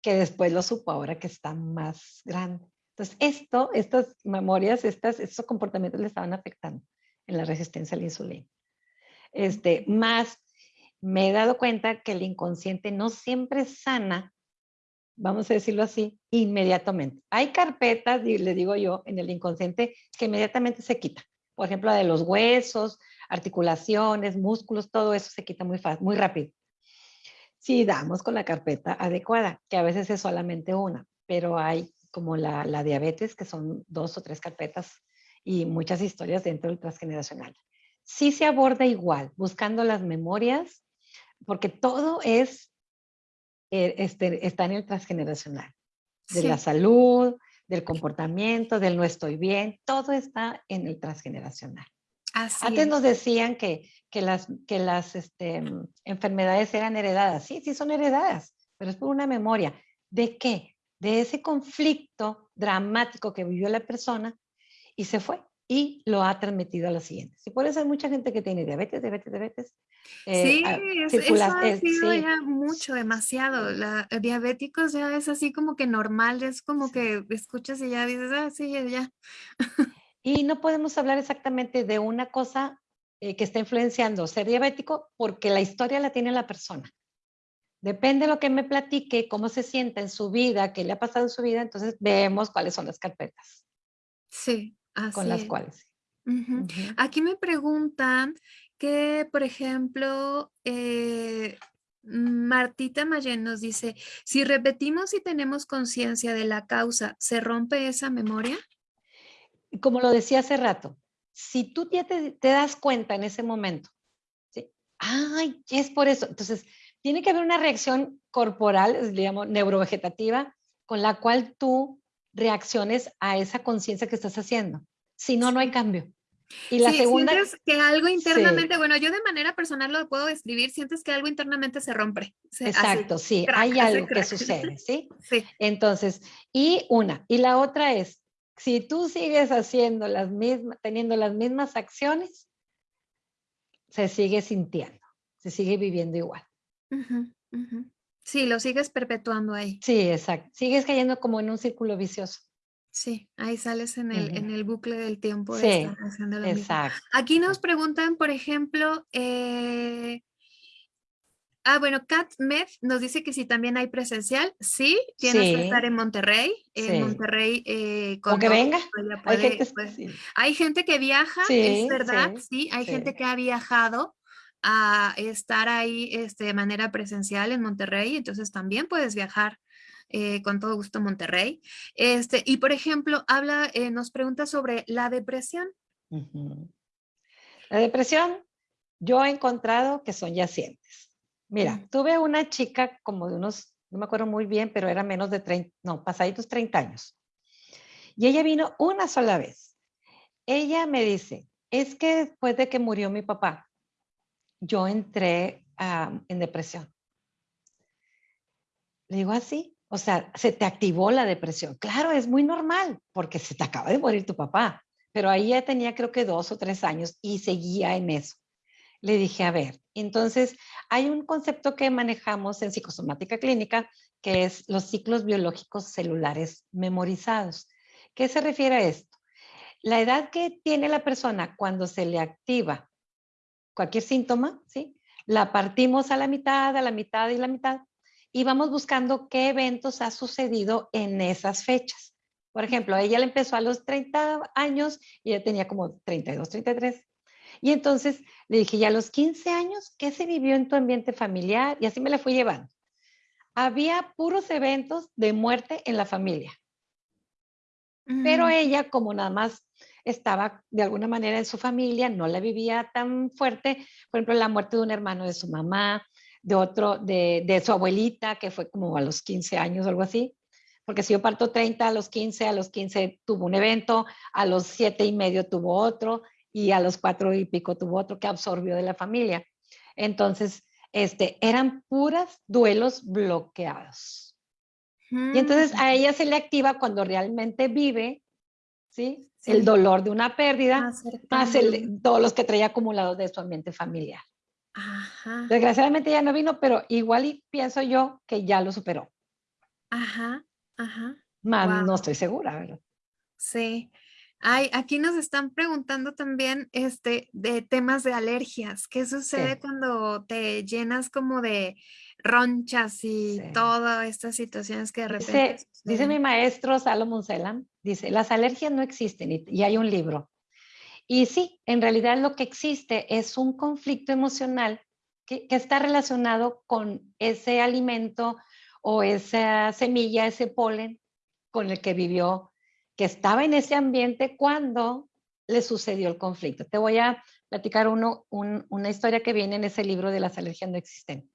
que después lo supo ahora que está más grande. Entonces, esto, estas memorias, estas, estos comportamientos le estaban afectando en la resistencia a la insulina. Este, más me he dado cuenta que el inconsciente no siempre sana, vamos a decirlo así, inmediatamente. Hay carpetas, le digo yo, en el inconsciente que inmediatamente se quita. Por ejemplo, la de los huesos, articulaciones, músculos, todo eso se quita muy fácil, muy rápido. Si damos con la carpeta adecuada, que a veces es solamente una, pero hay como la, la diabetes, que son dos o tres carpetas y muchas historias dentro del transgeneracional sí se aborda igual, buscando las memorias, porque todo es, eh, este, está en el transgeneracional, de la salud, del comportamiento, del no estoy bien, todo está en el transgeneracional. Antes nos decían que, que las, que las este, enfermedades eran heredadas. Sí, sí son heredadas, pero es por una memoria. ¿De qué? De ese conflicto dramático que vivió la persona y se fue y lo ha transmitido a los siguientes. Y por eso hay mucha gente que tiene diabetes, diabetes, diabetes. Eh, sí, eso ha sido ya mucho, demasiado. La, eh, diabéticos ya es así como que normal, es como que escuchas y ya dices, ah, sí, ya. y no podemos hablar exactamente de una cosa eh, que está influenciando ser diabético porque la historia la tiene la persona. Depende de lo que me platique, cómo se sienta en su vida, qué le ha pasado en su vida, entonces vemos cuáles son las carpetas. Sí, con las cuales. Aquí me preguntan que, por ejemplo, eh, Martita Mayen nos dice, si repetimos y tenemos conciencia de la causa, ¿se rompe esa memoria? Como lo decía hace rato, si tú ya te, das cuenta en ese momento, ¿sí? ay, es por eso. Entonces, tiene que haber una reacción corporal, digamos, neurovegetativa, con la cual tú reacciones a esa conciencia que estás haciendo. Si no, no hay cambio. Y la segunda... Sientes que algo internamente, bueno, yo de manera personal lo puedo describir, sientes que algo internamente se rompe. Exacto, sí, hay algo que sucede, ¿sí? Sí. Entonces, y una, y la otra es, si tú sigues haciendo las mismas, teniendo las mismas acciones, se sigue sintiendo, se sigue viviendo igual. Sí, lo sigues perpetuando ahí. Sí, exacto. Sigues cayendo como en un círculo vicioso. Sí, ahí sales en el, en el bucle del tiempo. sí, exacto. Aquí nos preguntan, por ejemplo, eh, ah, bueno, Kat Med nos dice que si también hay presencial, sí, tienes que estar en Monterrey, en Monterrey. Eh, con que venga, hay, gente, pues, hay gente que viaja, es verdad, sí, hay gente que ha viajado a estar ahí este, de manera presencial en Monterrey, entonces también puedes viajar eh, con todo gusto Monterrey. Este, y por ejemplo, habla, eh, nos pregunta sobre la depresión. La depresión, yo he encontrado que son yacientes. Mira, tuve una chica como de unos, no me acuerdo muy bien, pero era menos de 30, no, pasaditos 30 años. Y ella vino una sola vez. Ella me dice, es que después de que murió mi papá, yo entré en depresión. Le digo así, o sea, se te activó la depresión. Claro, es muy normal porque se te acaba de morir tu papá, pero ahí ya tenía creo que dos o tres años y seguía en eso. Le dije, a ver, entonces hay un concepto que manejamos en psicosomática clínica que es los ciclos biológicos celulares memorizados. ¿Qué se refiere a esto? La edad que tiene la persona cuando se le activa cualquier síntoma, ¿sí? La partimos a la mitad, a la mitad y la mitad y vamos buscando qué eventos ha sucedido en esas fechas. Por ejemplo, ella le empezó a los 30 años y ella tenía como 32, 33. Y entonces le dije, ya a los 15 años, ¿qué se vivió en tu ambiente familiar? Y así me la fui llevando. había puros eventos de muerte en la familia. Pero ella, como nada más estaba de alguna manera en su familia, no la vivía tan fuerte, por ejemplo, la muerte de un hermano de su mamá, de otro, de, su abuelita, que fue como a los 15 años o algo así, porque si yo parto 30 a los 15, a los 15 tuvo un evento, a los 7 y medio tuvo otro, y a los 4 y pico tuvo otro que absorbió de la familia. Entonces, este, eran puras duelos bloqueados. Y entonces a ella se le activa cuando realmente vive, ¿sí? El dolor de una pérdida, más todos los que traía acumulados de su ambiente familiar. Desgraciadamente ya no vino, pero igual y pienso yo que ya lo superó. Ajá, ajá. Más no estoy segura, ¿verdad? Sí. Ay, aquí nos están preguntando también este, de temas de alergias. ¿Qué sucede cuando te llenas como de ronchas y todas estas situaciones que de repente... Dice, dice mi maestro Salomón Selam, dice, las alergias no existen y hay un libro y sí, en realidad lo que existe es un conflicto emocional que, está relacionado con ese alimento o esa semilla, ese polen con el que vivió, que estaba en ese ambiente cuando le sucedió el conflicto. Te voy a platicar uno, una historia que viene en ese libro de las alergias no existen.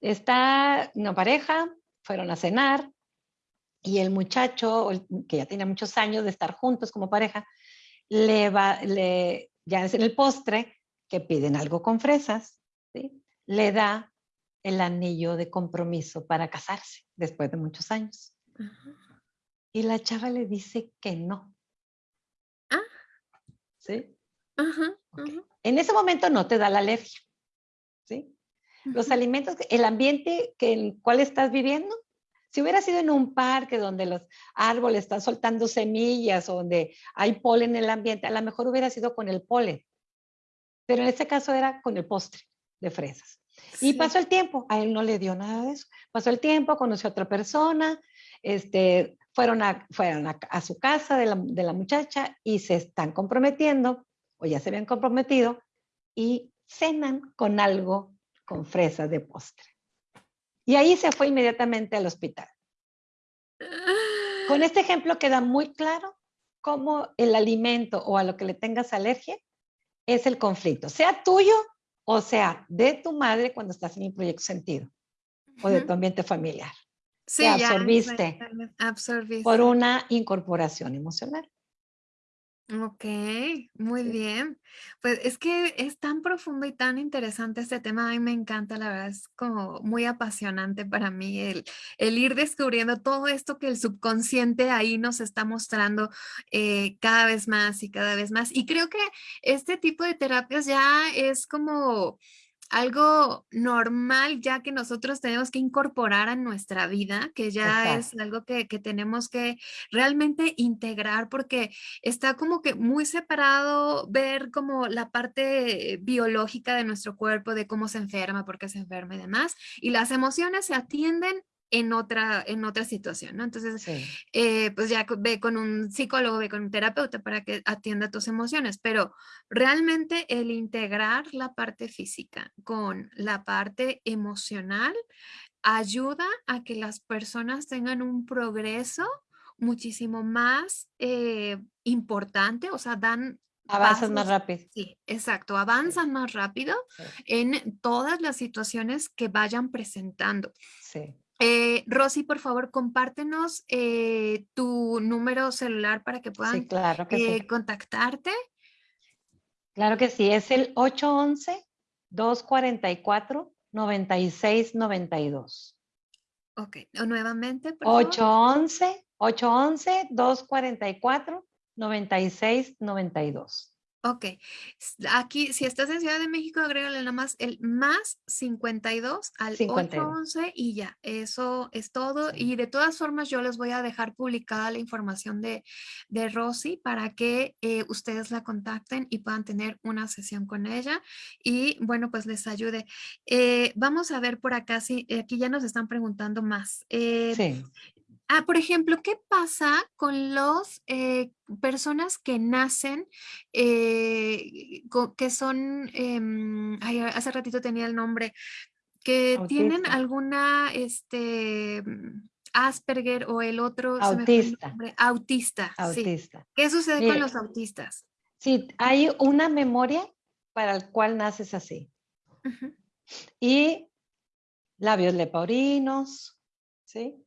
Está una pareja, fueron a cenar y el muchacho, que ya tenía muchos años de estar juntos como pareja, le va, le, ya es en el postre, que piden algo con fresas, ¿sí? le da el anillo de compromiso para casarse después de muchos años. Y la chava le dice que no. Ah. ¿Sí? En ese momento no te da la alergia. ¿Sí? Los alimentos, el ambiente que, en el cual estás viviendo si hubiera sido en un parque donde los árboles están soltando semillas o donde hay polen en el ambiente, a lo mejor hubiera sido con el polen. Pero en este caso era con el postre de fresas. Y pasó el tiempo, a él no le dio nada de eso. Pasó el tiempo, conoció a otra persona, este, fueron, a, fueron a, su casa de la, de la muchacha y se están comprometiendo, o ya se habían comprometido, y cenan con algo con fresas de postre. Y ahí se fue inmediatamente al hospital. Con este ejemplo queda muy claro cómo el alimento o a lo que le tengas alergia es el conflicto, sea tuyo o sea de tu madre cuando estás en el proyecto sentido o de tu ambiente familiar. Sí, absorbiste, absorbiste por una incorporación emocional. Ok, muy bien. Pues es que es tan profundo y tan interesante este tema. A mí me encanta, la verdad, es como muy apasionante para mí el, el ir descubriendo todo esto que el subconsciente ahí nos está mostrando eh, cada vez más y cada vez más. Y creo que este tipo de terapias ya es como algo normal ya que nosotros tenemos que incorporar a nuestra vida, que ya es algo que, tenemos que realmente integrar porque está como que muy separado ver como la parte biológica de nuestro cuerpo, de cómo se enferma, por qué se enferma y demás, y las emociones se atienden en otra, en otra situación, ¿no? Entonces, eh, pues ya ve con un psicólogo, ve con un terapeuta para que atienda tus emociones, pero realmente el integrar la parte física con la parte emocional ayuda a que las personas tengan un progreso muchísimo más eh, importante, o sea, dan Avanzan más rápido. Sí, exacto, avanzan más rápido en todas las situaciones que vayan presentando. Sí. Eh, Rosy, por favor, compártenos eh, tu número celular para que puedan eh, contactarte. Claro que sí, es el 811-244-9692. Ok, o nuevamente, por 811 811-244-9692. Ok, aquí si estás en Ciudad de México, agrégale nada más el más 52 al 811 y ya, eso es todo. Y de todas formas yo les voy a dejar publicada la información de, de Rosy para que eh, ustedes la contacten y puedan tener una sesión con ella y bueno, pues les ayude. Eh, vamos a ver por acá, si aquí ya nos están preguntando más. Eh, sí. Ah, por ejemplo, ¿qué pasa con las eh, personas que nacen, eh, que son, em, hace ratito tenía el nombre, que tienen alguna, este, mm, Asperger o el otro... Autista. autista. Autista. ¿Qué sucede con los autistas? Sí, hay una memoria para el cual naces así. Y labios leporino, ¿sí?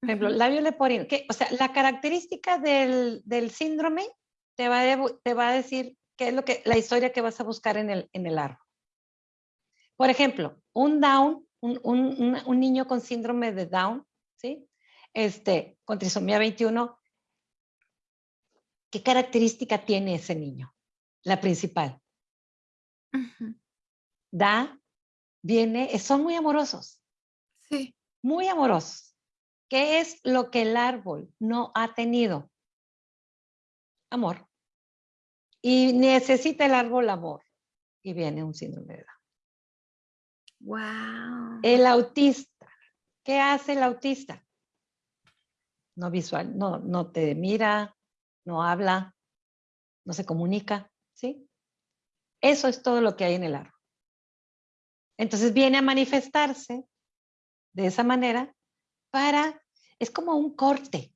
Por ejemplo, labios leporino. Que, o sea, la característica del, síndrome te va, a, te va a decir qué es lo que, la historia que vas a buscar en el, en el árbol. Por ejemplo, un Down, un, un, un niño con síndrome de Down, ¿sí? Este, con trisomía 21, ¿qué característica tiene ese niño? La principal. Da, viene, son muy amorosos. Sí. Muy amorosos. ¿Qué es lo que el árbol no ha tenido? Amor. Y necesita el árbol amor. Y viene un síndrome de Down. Wow. El autista. ¿Qué hace el autista? No visual, no, no te mira, no habla, no se comunica, ¿sí? Eso es todo lo que hay en el árbol. Entonces viene a manifestarse de esa manera para, es como un corte,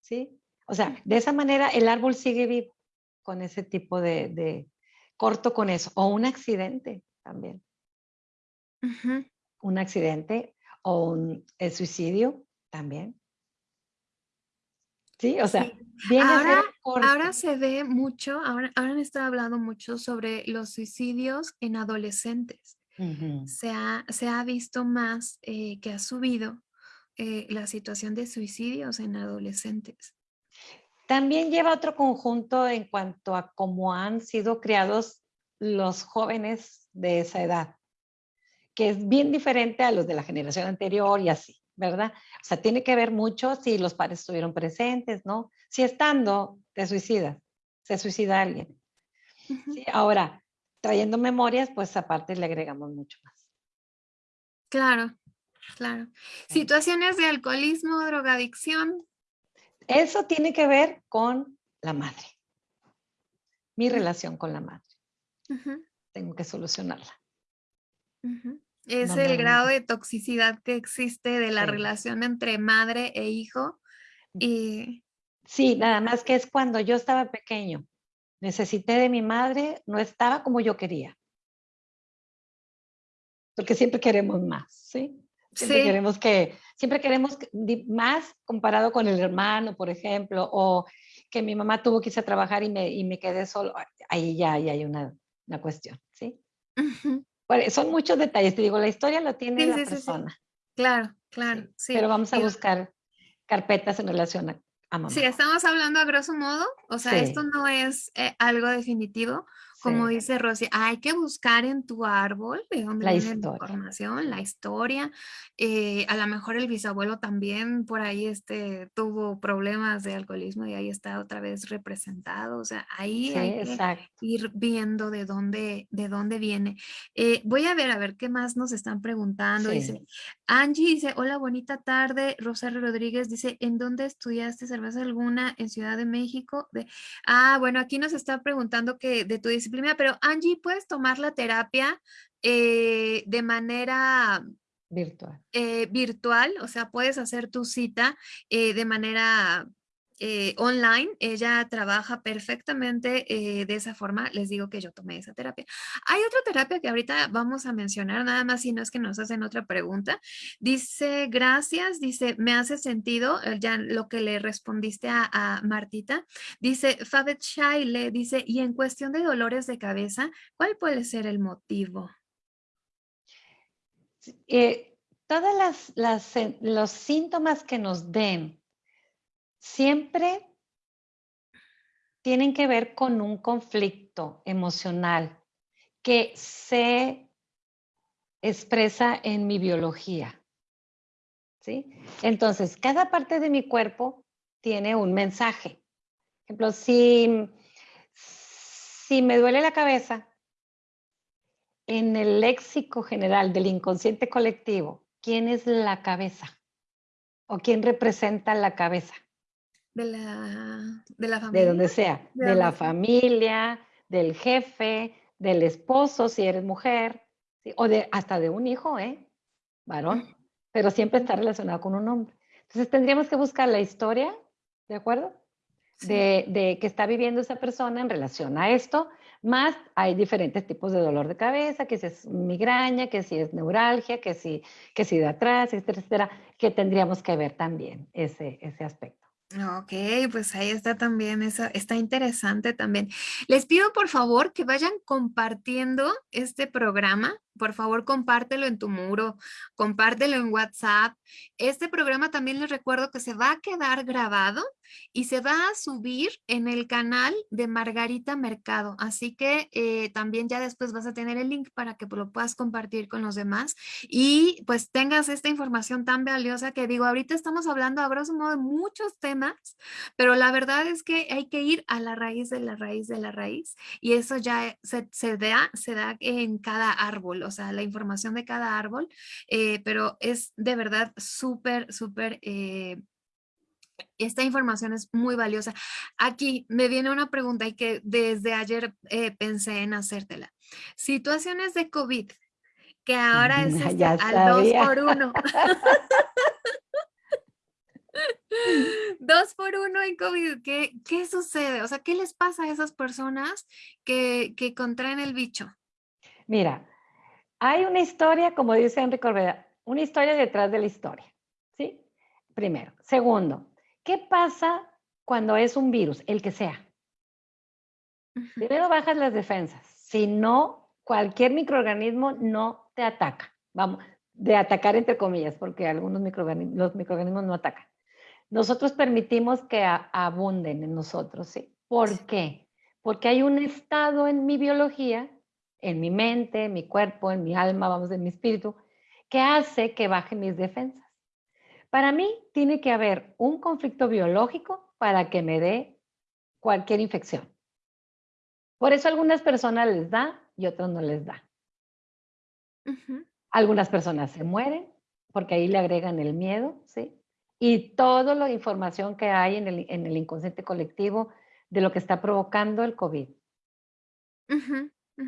¿sí? O sea, de esa manera el árbol sigue vivo con ese tipo de, corto con eso, o un accidente también. Un accidente o un el suicidio también. Sí, o sea, ahora, ahora se ve mucho, ahora, ahora han estado hablando mucho sobre los suicidios en adolescentes. Se, ha, se, ha, visto más eh, que ha subido eh, la situación de suicidios en adolescentes. También lleva otro conjunto en cuanto a cómo han sido criados los jóvenes de esa edad, que es bien diferente a los de la generación anterior y así. ¿verdad? O sea, tiene que ver mucho si los padres estuvieron presentes, ¿no? Si estando, te suicidas, se suicida alguien. ahora, trayendo memorias, pues aparte le agregamos mucho más. Claro, claro. Situaciones de alcoholismo, drogadicción. Eso tiene que ver con la madre. Mi relación con la madre. Tengo que solucionarla. Es el grado de toxicidad que existe de la relación entre madre e hijo. Y... Sí, nada más que es cuando yo estaba pequeño. Necesité de mi madre, no estaba como yo quería. Porque siempre queremos más, ¿sí? Siempre queremos que, siempre queremos más comparado con el hermano, por ejemplo, o que mi mamá tuvo que irse a trabajar y me, y me quedé solo. Ahí ya, hay una, una cuestión, ¿sí? son muchos detalles, te digo, la historia lo tiene la persona. Claro, claro, sí. Pero vamos a buscar carpetas en relación a, a mamá. Sí, estamos hablando a grosso modo, o sea, esto no es eh, algo definitivo, como dice Rosy, hay que buscar en tu árbol de dónde la viene la información, la historia. Eh, a lo mejor el bisabuelo también por ahí este, tuvo problemas de alcoholismo y ahí está otra vez representado. O sea, ahí hay que ir viendo de dónde, de dónde viene. Eh, voy a ver, a ver qué más nos están preguntando. Dice, Angie dice, hola, bonita tarde. Rosario Rodríguez dice, ¿en dónde estudiaste cerveza alguna? En Ciudad de México. De... Ah, bueno, aquí nos está preguntando que de tu disciplina pero Angie, ¿puedes tomar la terapia eh, de manera virtual. Eh, virtual, o sea, puedes hacer tu cita eh, de manera eh, online, ella trabaja perfectamente eh, de esa forma, les digo que yo tomé esa terapia. Hay otra terapia que ahorita vamos a mencionar, nada más si no es que nos hacen otra pregunta. Dice, gracias, dice, me hace sentido eh, ya lo que le respondiste a, Martita. Dice, Fabet Shaile, dice, y en cuestión de dolores de cabeza, ¿cuál puede ser el motivo? todos los síntomas que nos den siempre tienen que ver con un conflicto emocional que se expresa en mi biología. ¿sí? Entonces, cada parte de mi cuerpo tiene un mensaje. Por ejemplo, si, si me duele la cabeza, en el léxico general del inconsciente colectivo, ¿quién es la cabeza? ¿O quién representa la cabeza? De la, de la familia. De donde sea, de, la familia, del jefe, del esposo, si eres mujer, o de, hasta de un hijo, ¿eh? Varón, pero siempre está relacionado con un hombre. Entonces tendríamos que buscar la historia, ¿de acuerdo? De, de, que está viviendo esa persona en relación a esto, más hay diferentes tipos de dolor de cabeza, que si es migraña, que si es neuralgia, que si, que si de atrás, etcétera, etcétera, que tendríamos que ver también ese, ese aspecto. Ok, pues ahí está también, esa, está interesante también. Les pido por favor que vayan compartiendo este programa por favor compártelo en tu muro, compártelo en WhatsApp. Este programa también les recuerdo que se va a quedar grabado y se va a subir en el canal de Margarita Mercado. Así que eh, también ya después vas a tener el link para que lo puedas compartir con los demás y pues tengas esta información tan valiosa que digo, ahorita estamos hablando a grosso modo de muchos temas, pero la verdad es que hay que ir a la raíz de la raíz de la raíz y eso ya se, se da, se da en cada árbol o sea, la información de cada árbol, eh, pero es de verdad súper, súper... Eh, esta información es muy valiosa. Aquí me viene una pregunta y que desde ayer eh, pensé en hacértela. Situaciones de COVID, que ahora es este, al dos por uno. Dos por uno en COVID, ¿Qué, ¿qué, sucede? O sea, ¿qué les pasa a esas personas que, que contraen el bicho? Mira, hay una historia, como dice Enrique Corbeda, una historia detrás de la historia, ¿sí? Primero. Segundo, ¿qué pasa cuando es un virus, el que sea? Primero bajas las defensas, si no, cualquier microorganismo no te ataca. Vamos, de atacar entre comillas, porque algunos microorganismos, los microorganismos no atacan. Nosotros permitimos que abunden en nosotros, ¿sí? ¿Por qué? Porque hay un estado en mi biología en mi mente, en mi cuerpo, en mi alma, vamos, en mi espíritu, que hace que bajen mis defensas. Para mí tiene que haber un conflicto biológico para que me dé cualquier infección. Por eso a algunas personas les da y otros no les da. Algunas personas se mueren porque ahí le agregan el miedo, ¿sí? Y toda la información que hay en el, en el inconsciente colectivo de lo que está provocando el COVID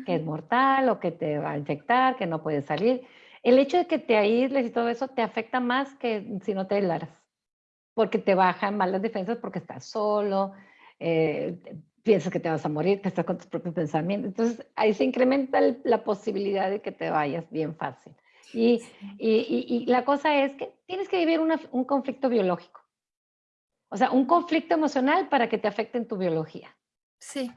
que es mortal o que te va a infectar, que no puedes salir. El hecho de que te aísles y todo eso te afecta más que si no te aislas, porque te bajan mal las defensas porque estás solo, eh, piensas que te vas a morir, que estás con tus propios pensamientos. Entonces ahí se incrementa la posibilidad de que te vayas bien fácil. Y, y, y, la cosa es que tienes que vivir un conflicto biológico. O sea, un conflicto emocional para que te afecte en tu biología. Sí,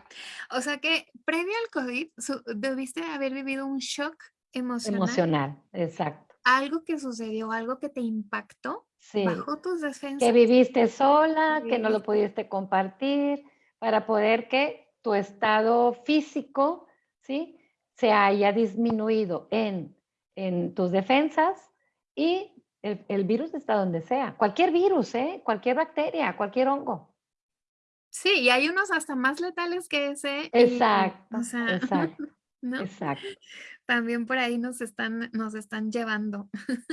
o sea que previo al COVID debiste haber vivido un shock emocional. Emocional, exacto. Algo que sucedió, algo que te impactó, sí. bajó tus defensas. Que viviste sola, que, no lo pudiste compartir, para poder que tu estado físico, ¿sí? Se haya disminuido en, en tus defensas y el, el virus está donde sea. Cualquier virus, ¿eh? Cualquier bacteria, cualquier hongo. Sí, y hay unos hasta más letales que ese. Exacto, exacto, exacto. También por ahí nos están, nos están llevando.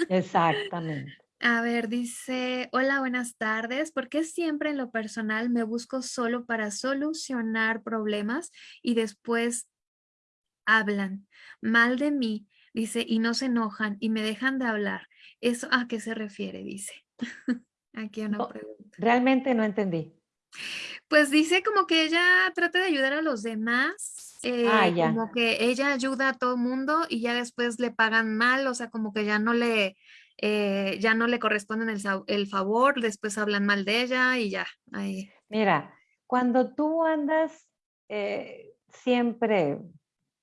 Exactamente. A ver, dice, hola, buenas tardes. ¿Por qué siempre en lo personal me busco solo para solucionar problemas y después hablan mal de mí? Dice, y no se enojan y me dejan de hablar. ¿Eso a qué se refiere? Dice. Aquí una pregunta. Realmente no entendí. Pues dice como que ella trata de ayudar a los demás, ah, eh, como que ella ayuda a todo mundo y ya después le pagan mal, o sea, como que ya no le, eh, ya no le corresponden el, favor, después hablan mal de ella y ya. Ahí. Mira, cuando tú andas eh, siempre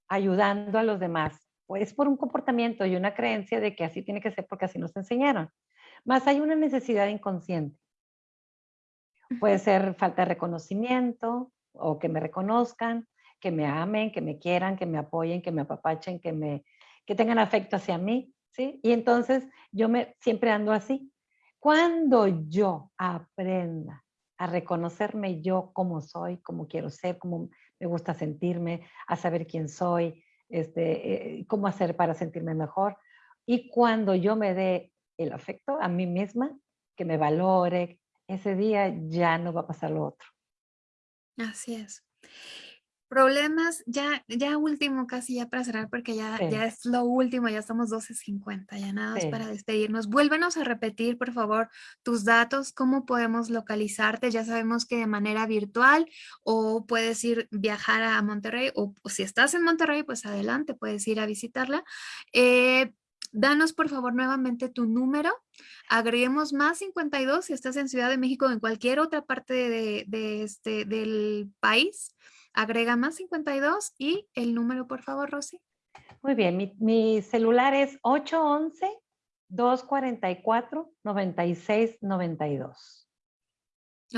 ayudando a los demás, pues por un comportamiento y una creencia de que así tiene que ser porque así nos enseñaron. Más hay una necesidad inconsciente. Puede ser falta de reconocimiento o que me reconozcan, que me amen, que me quieran, que me apoyen, que me apapachen, que, me, que tengan afecto hacia mí, ¿sí? Y entonces yo me, siempre ando así. Cuando yo aprenda a reconocerme yo como soy, como quiero ser, como me gusta sentirme, a saber quién soy, este, eh, cómo hacer para sentirme mejor. Y cuando yo me dé el afecto a mí misma, que me valore, ese día ya no va a pasar lo otro. Así es. Problemas, ya, ya último, casi ya para cerrar, porque ya, ya es lo último, ya estamos 12.50, ya nada más para despedirnos. Vuélvenos a repetir, por favor, tus datos, cómo podemos localizarte. Ya sabemos que de manera virtual o puedes ir viajar a Monterrey o, si estás en Monterrey, pues adelante, puedes ir a visitarla. Eh, danos por favor nuevamente tu número, agreguemos más 52 si estás en Ciudad de México o en cualquier otra parte de, de este, del país Agrega más 52 y el número, por favor, Rosy. Muy bien, mi, celular es 811-244-9692.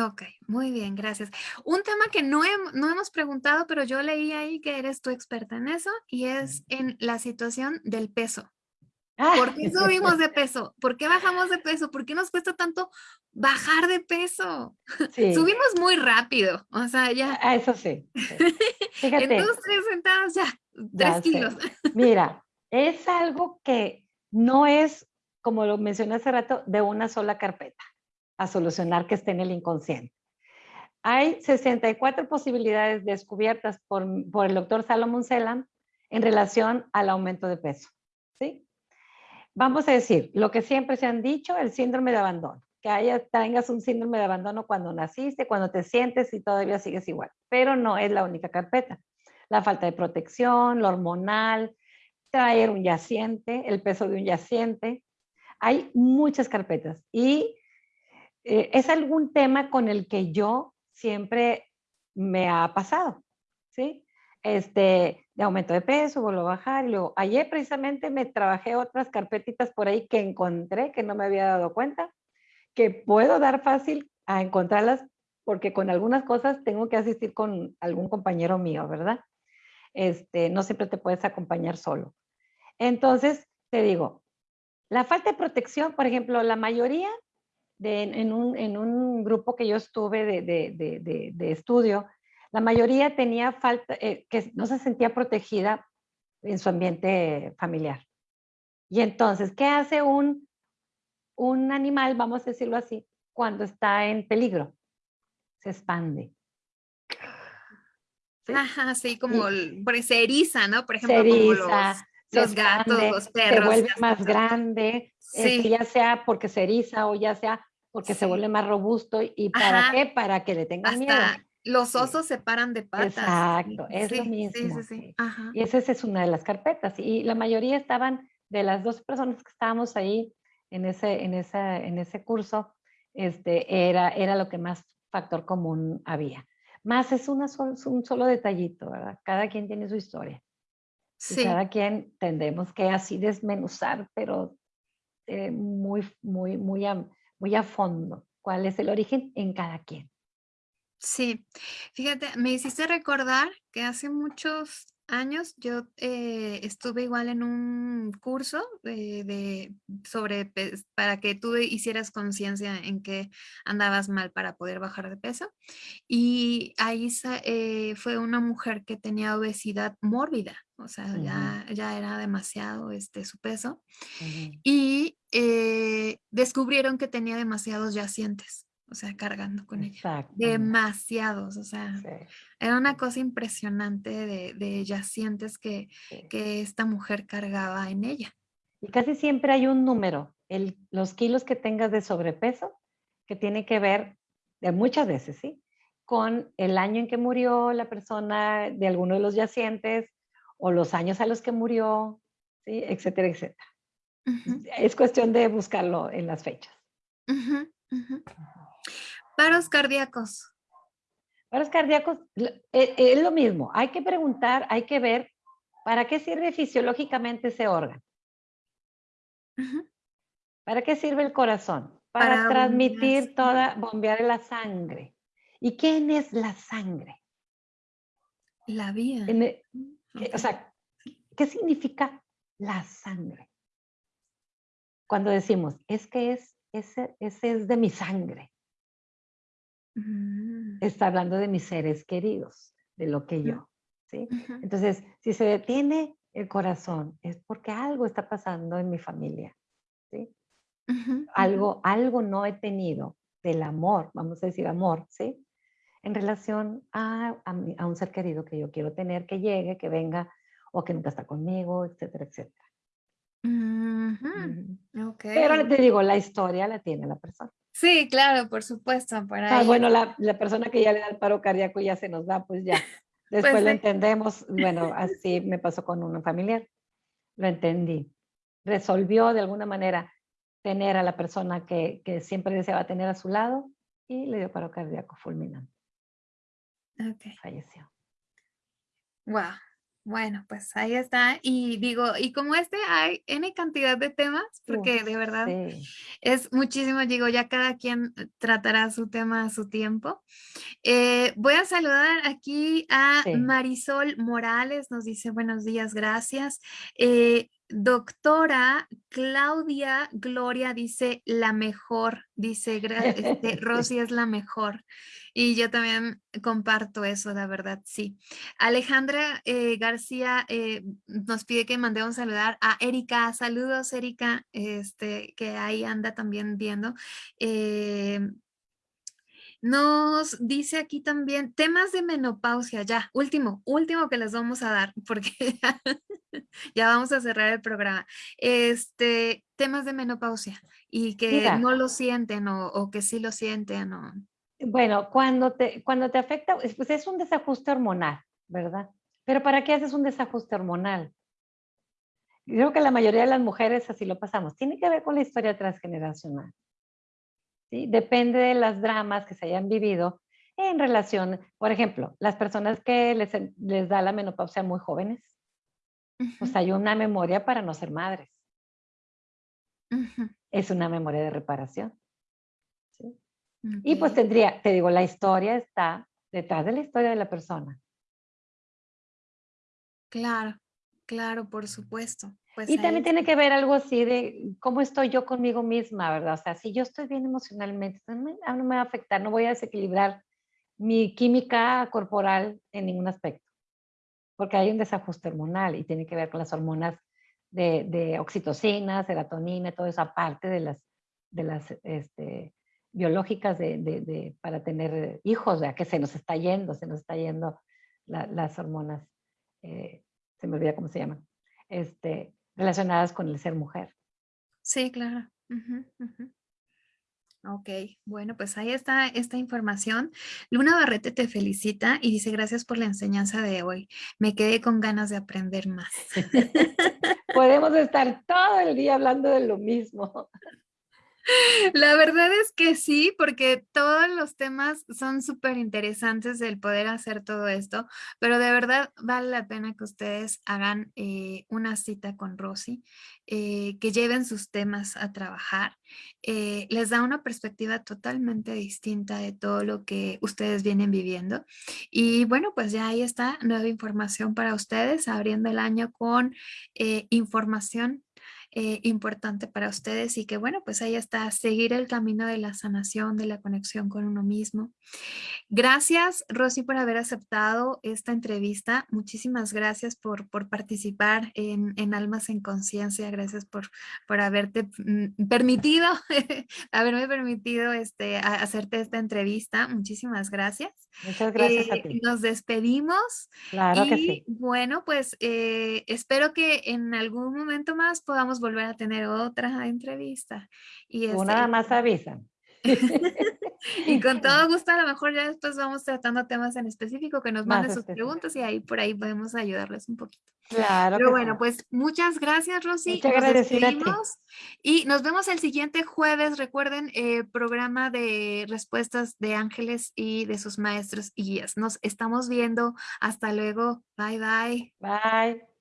Ok, muy bien, gracias. Un tema que no, no, hemos preguntado, pero yo leí ahí que eres tu experta en eso y es en la situación del peso. ¿Por qué subimos de peso? ¿Por qué bajamos de peso? ¿Por qué nos cuesta tanto bajar de peso? Subimos muy rápido, o sea, ya. Ah, eso sí. Fíjate. en dos, tres sentadas ya, tres kilos. Mira, es algo que no es, como lo mencioné hace rato, de una sola carpeta a solucionar que esté en el inconsciente. Hay 64 posibilidades descubiertas por, por el doctor Salomon Selam en relación al aumento de peso. Vamos a decir, lo que siempre se han dicho, el síndrome de abandono. Que haya, tengas un síndrome de abandono cuando naciste, cuando te sientes y todavía sigues igual. Pero no es la única carpeta. La falta de protección, lo hormonal, traer un yaciente, el peso de un yaciente. Hay muchas carpetas y eh, es algún tema con el que yo siempre me ha pasado, ¿sí? Este, de aumento de peso, vuelvo a bajar. Y luego, ayer precisamente me trabajé otras carpetitas por ahí que encontré, que no me había dado cuenta, que puedo dar fácil a encontrarlas porque con algunas cosas tengo que asistir con algún compañero mío, ¿verdad? Este, no siempre te puedes acompañar solo. Entonces, te digo, la falta de protección, por ejemplo, la mayoría de, en, un, en un grupo que yo estuve de, de, de estudio, la mayoría tenía falta, eh, que no se sentía protegida en su ambiente familiar. Y entonces, ¿qué hace un, un animal, vamos a decirlo así, cuando está en peligro? Se expande. Ajá, sí, como se eriza, ¿no? Por ejemplo, como los, gatos, los perros. Se vuelve más grande, este, ya sea porque se eriza o ya sea porque se vuelve más robusto. ¿Y para qué? Para que le tengan miedo. Los osos se paran de patas. Exacto, es lo mismo. Sí, y esa, es una de las carpetas. Y la mayoría estaban, de las dos personas que estábamos ahí en ese, en esa, en ese curso, este, era, era lo que más factor común había. Más es una un solo detallito, ¿verdad? Cada quien tiene su historia. Sí. cada quien tendremos que así desmenuzar, pero eh, muy, muy, muy muy a fondo. ¿Cuál es el origen en cada quien? Sí, fíjate, me hiciste recordar que hace muchos años yo eh, estuve igual en un curso de, sobre para que tú hicieras conciencia en que andabas mal para poder bajar de peso y ahí eh, fue una mujer que tenía obesidad mórbida, o sea, ya, ya, era demasiado este, su peso y eh, descubrieron que tenía demasiados yacientes o sea, cargando con ella. Demasiados, o sea, era una cosa impresionante de, de yacientes que, que, esta mujer cargaba en ella. Y casi siempre hay un número, el, los kilos que tengas de sobrepeso, que tiene que ver, de muchas veces, ¿sí? Con el año en que murió la persona de alguno de los yacientes, o los años a los que murió, ¿sí? Etcétera, etcétera. Es cuestión de buscarlo en las fechas. Paros cardíacos. Paros cardíacos eh, es lo mismo. Hay que preguntar, hay que ver para qué sirve fisiológicamente ese órgano. ¿Para qué sirve el corazón? Para, transmitir toda, bombear la sangre. ¿Y quién es la sangre? La vida. O sea, ¿qué significa la sangre? Cuando decimos, es que es, ese, ese es de mi sangre. Mm. Está hablando de mis seres queridos, de lo que yo. ¿sí? Entonces, si se detiene el corazón, es porque algo está pasando en mi familia. ¿sí? algo, algo no he tenido del amor, vamos a decir amor, ¿sí? en relación a, un ser querido que yo quiero tener, que llegue, que venga o que nunca está conmigo, etcétera, etcétera. Pero te digo, la historia la tiene la persona. Sí, claro, por supuesto. Para bueno, la, persona que ya le da el paro cardíaco ya se nos da, pues ya. Pues Después lo entendemos. Bueno, así me pasó con un familiar. Lo entendí. Resolvió de alguna manera tener a la persona que, que siempre deseaba tener a su lado y le dio paro cardíaco fulminante. Okay. Falleció. Wow. Bueno, pues ahí está. Y digo, y como este hay N cantidad de temas, porque de verdad es muchísimo, digo, ya cada quien tratará su tema a su tiempo. Eh, voy a saludar aquí a Marisol Morales, nos dice buenos días, gracias. Eh, Doctora Claudia Gloria dice la mejor, dice este, Rosy es la mejor. Y yo también comparto eso, la verdad, sí. Alejandra eh, García eh, nos pide que mandemos saludar a Erika. Saludos, Erika, este, que ahí anda también viendo. Eh, nos dice aquí también temas de menopausia, ya, último, último que les vamos a dar, porque ya, vamos a cerrar el programa. Este, temas de menopausia y que no lo sienten o, que sí lo sienten. O... Bueno, cuando te, cuando te afecta, pues es un desajuste hormonal, ¿verdad? Pero ¿para qué haces un desajuste hormonal? Creo que la mayoría de las mujeres así lo pasamos. Tiene que ver con la historia transgeneracional. Depende de las dramas que se hayan vivido en relación, por ejemplo, las personas que les, les da la menopausia muy jóvenes, pues hay una memoria para no ser madres. Es una memoria de reparación. Y pues tendría, te digo, la historia está detrás de la historia de la persona. Claro, claro, por supuesto. Pues y también tiene que ver algo así de cómo estoy yo conmigo misma, ¿verdad? O sea, si yo estoy bien emocionalmente, no me, no me va a afectar, no voy a desequilibrar mi química corporal en ningún aspecto, porque hay un desajuste hormonal y tiene que ver con las hormonas de, de oxitocina, serotonina, todo eso, aparte de las, de las este, biológicas de, de, para tener hijos, ya que se nos está yendo, se nos está yendo las hormonas, eh, se me olvida cómo se llaman. Este, relacionadas con el ser mujer. Sí, claro. Ok, bueno, pues ahí está esta información. Luna Barrete te felicita y dice gracias por la enseñanza de hoy. Me quedé con ganas de aprender más. Podemos estar todo el día hablando de lo mismo. La verdad es que sí, porque todos los temas son súper interesantes el poder hacer todo esto, pero de verdad vale la pena que ustedes hagan eh, una cita con Rosy, eh, que lleven sus temas a trabajar. Eh, les da una perspectiva totalmente distinta de todo lo que ustedes vienen viviendo. Y bueno, pues ya ahí está nueva información para ustedes, abriendo el año con información eh, importante para ustedes y que bueno, pues ahí está, seguir el camino de la sanación, de la conexión con uno mismo. Gracias, Rosy, por haber aceptado esta entrevista. Muchísimas gracias por, por participar en, en, Almas en Conciencia. Gracias por, por haberte mm, permitido, haberme permitido este, hacerte esta entrevista. Muchísimas gracias. Muchas gracias a eh, ti. Nos despedimos. Claro que sí. Bueno, pues eh, espero que en algún momento más podamos volver a tener otra entrevista. Y Una este, más avisan. y con todo gusto, a lo mejor ya después vamos tratando temas en específico que nos manden sus preguntas y ahí por ahí podemos ayudarles un poquito. Claro. Pero bueno, pues muchas gracias, Rosy. Muchas Y nos vemos el siguiente jueves. Recuerden, eh, programa de respuestas de ángeles y de sus maestros y guías. Nos estamos viendo. Hasta luego. Bye, bye. Bye.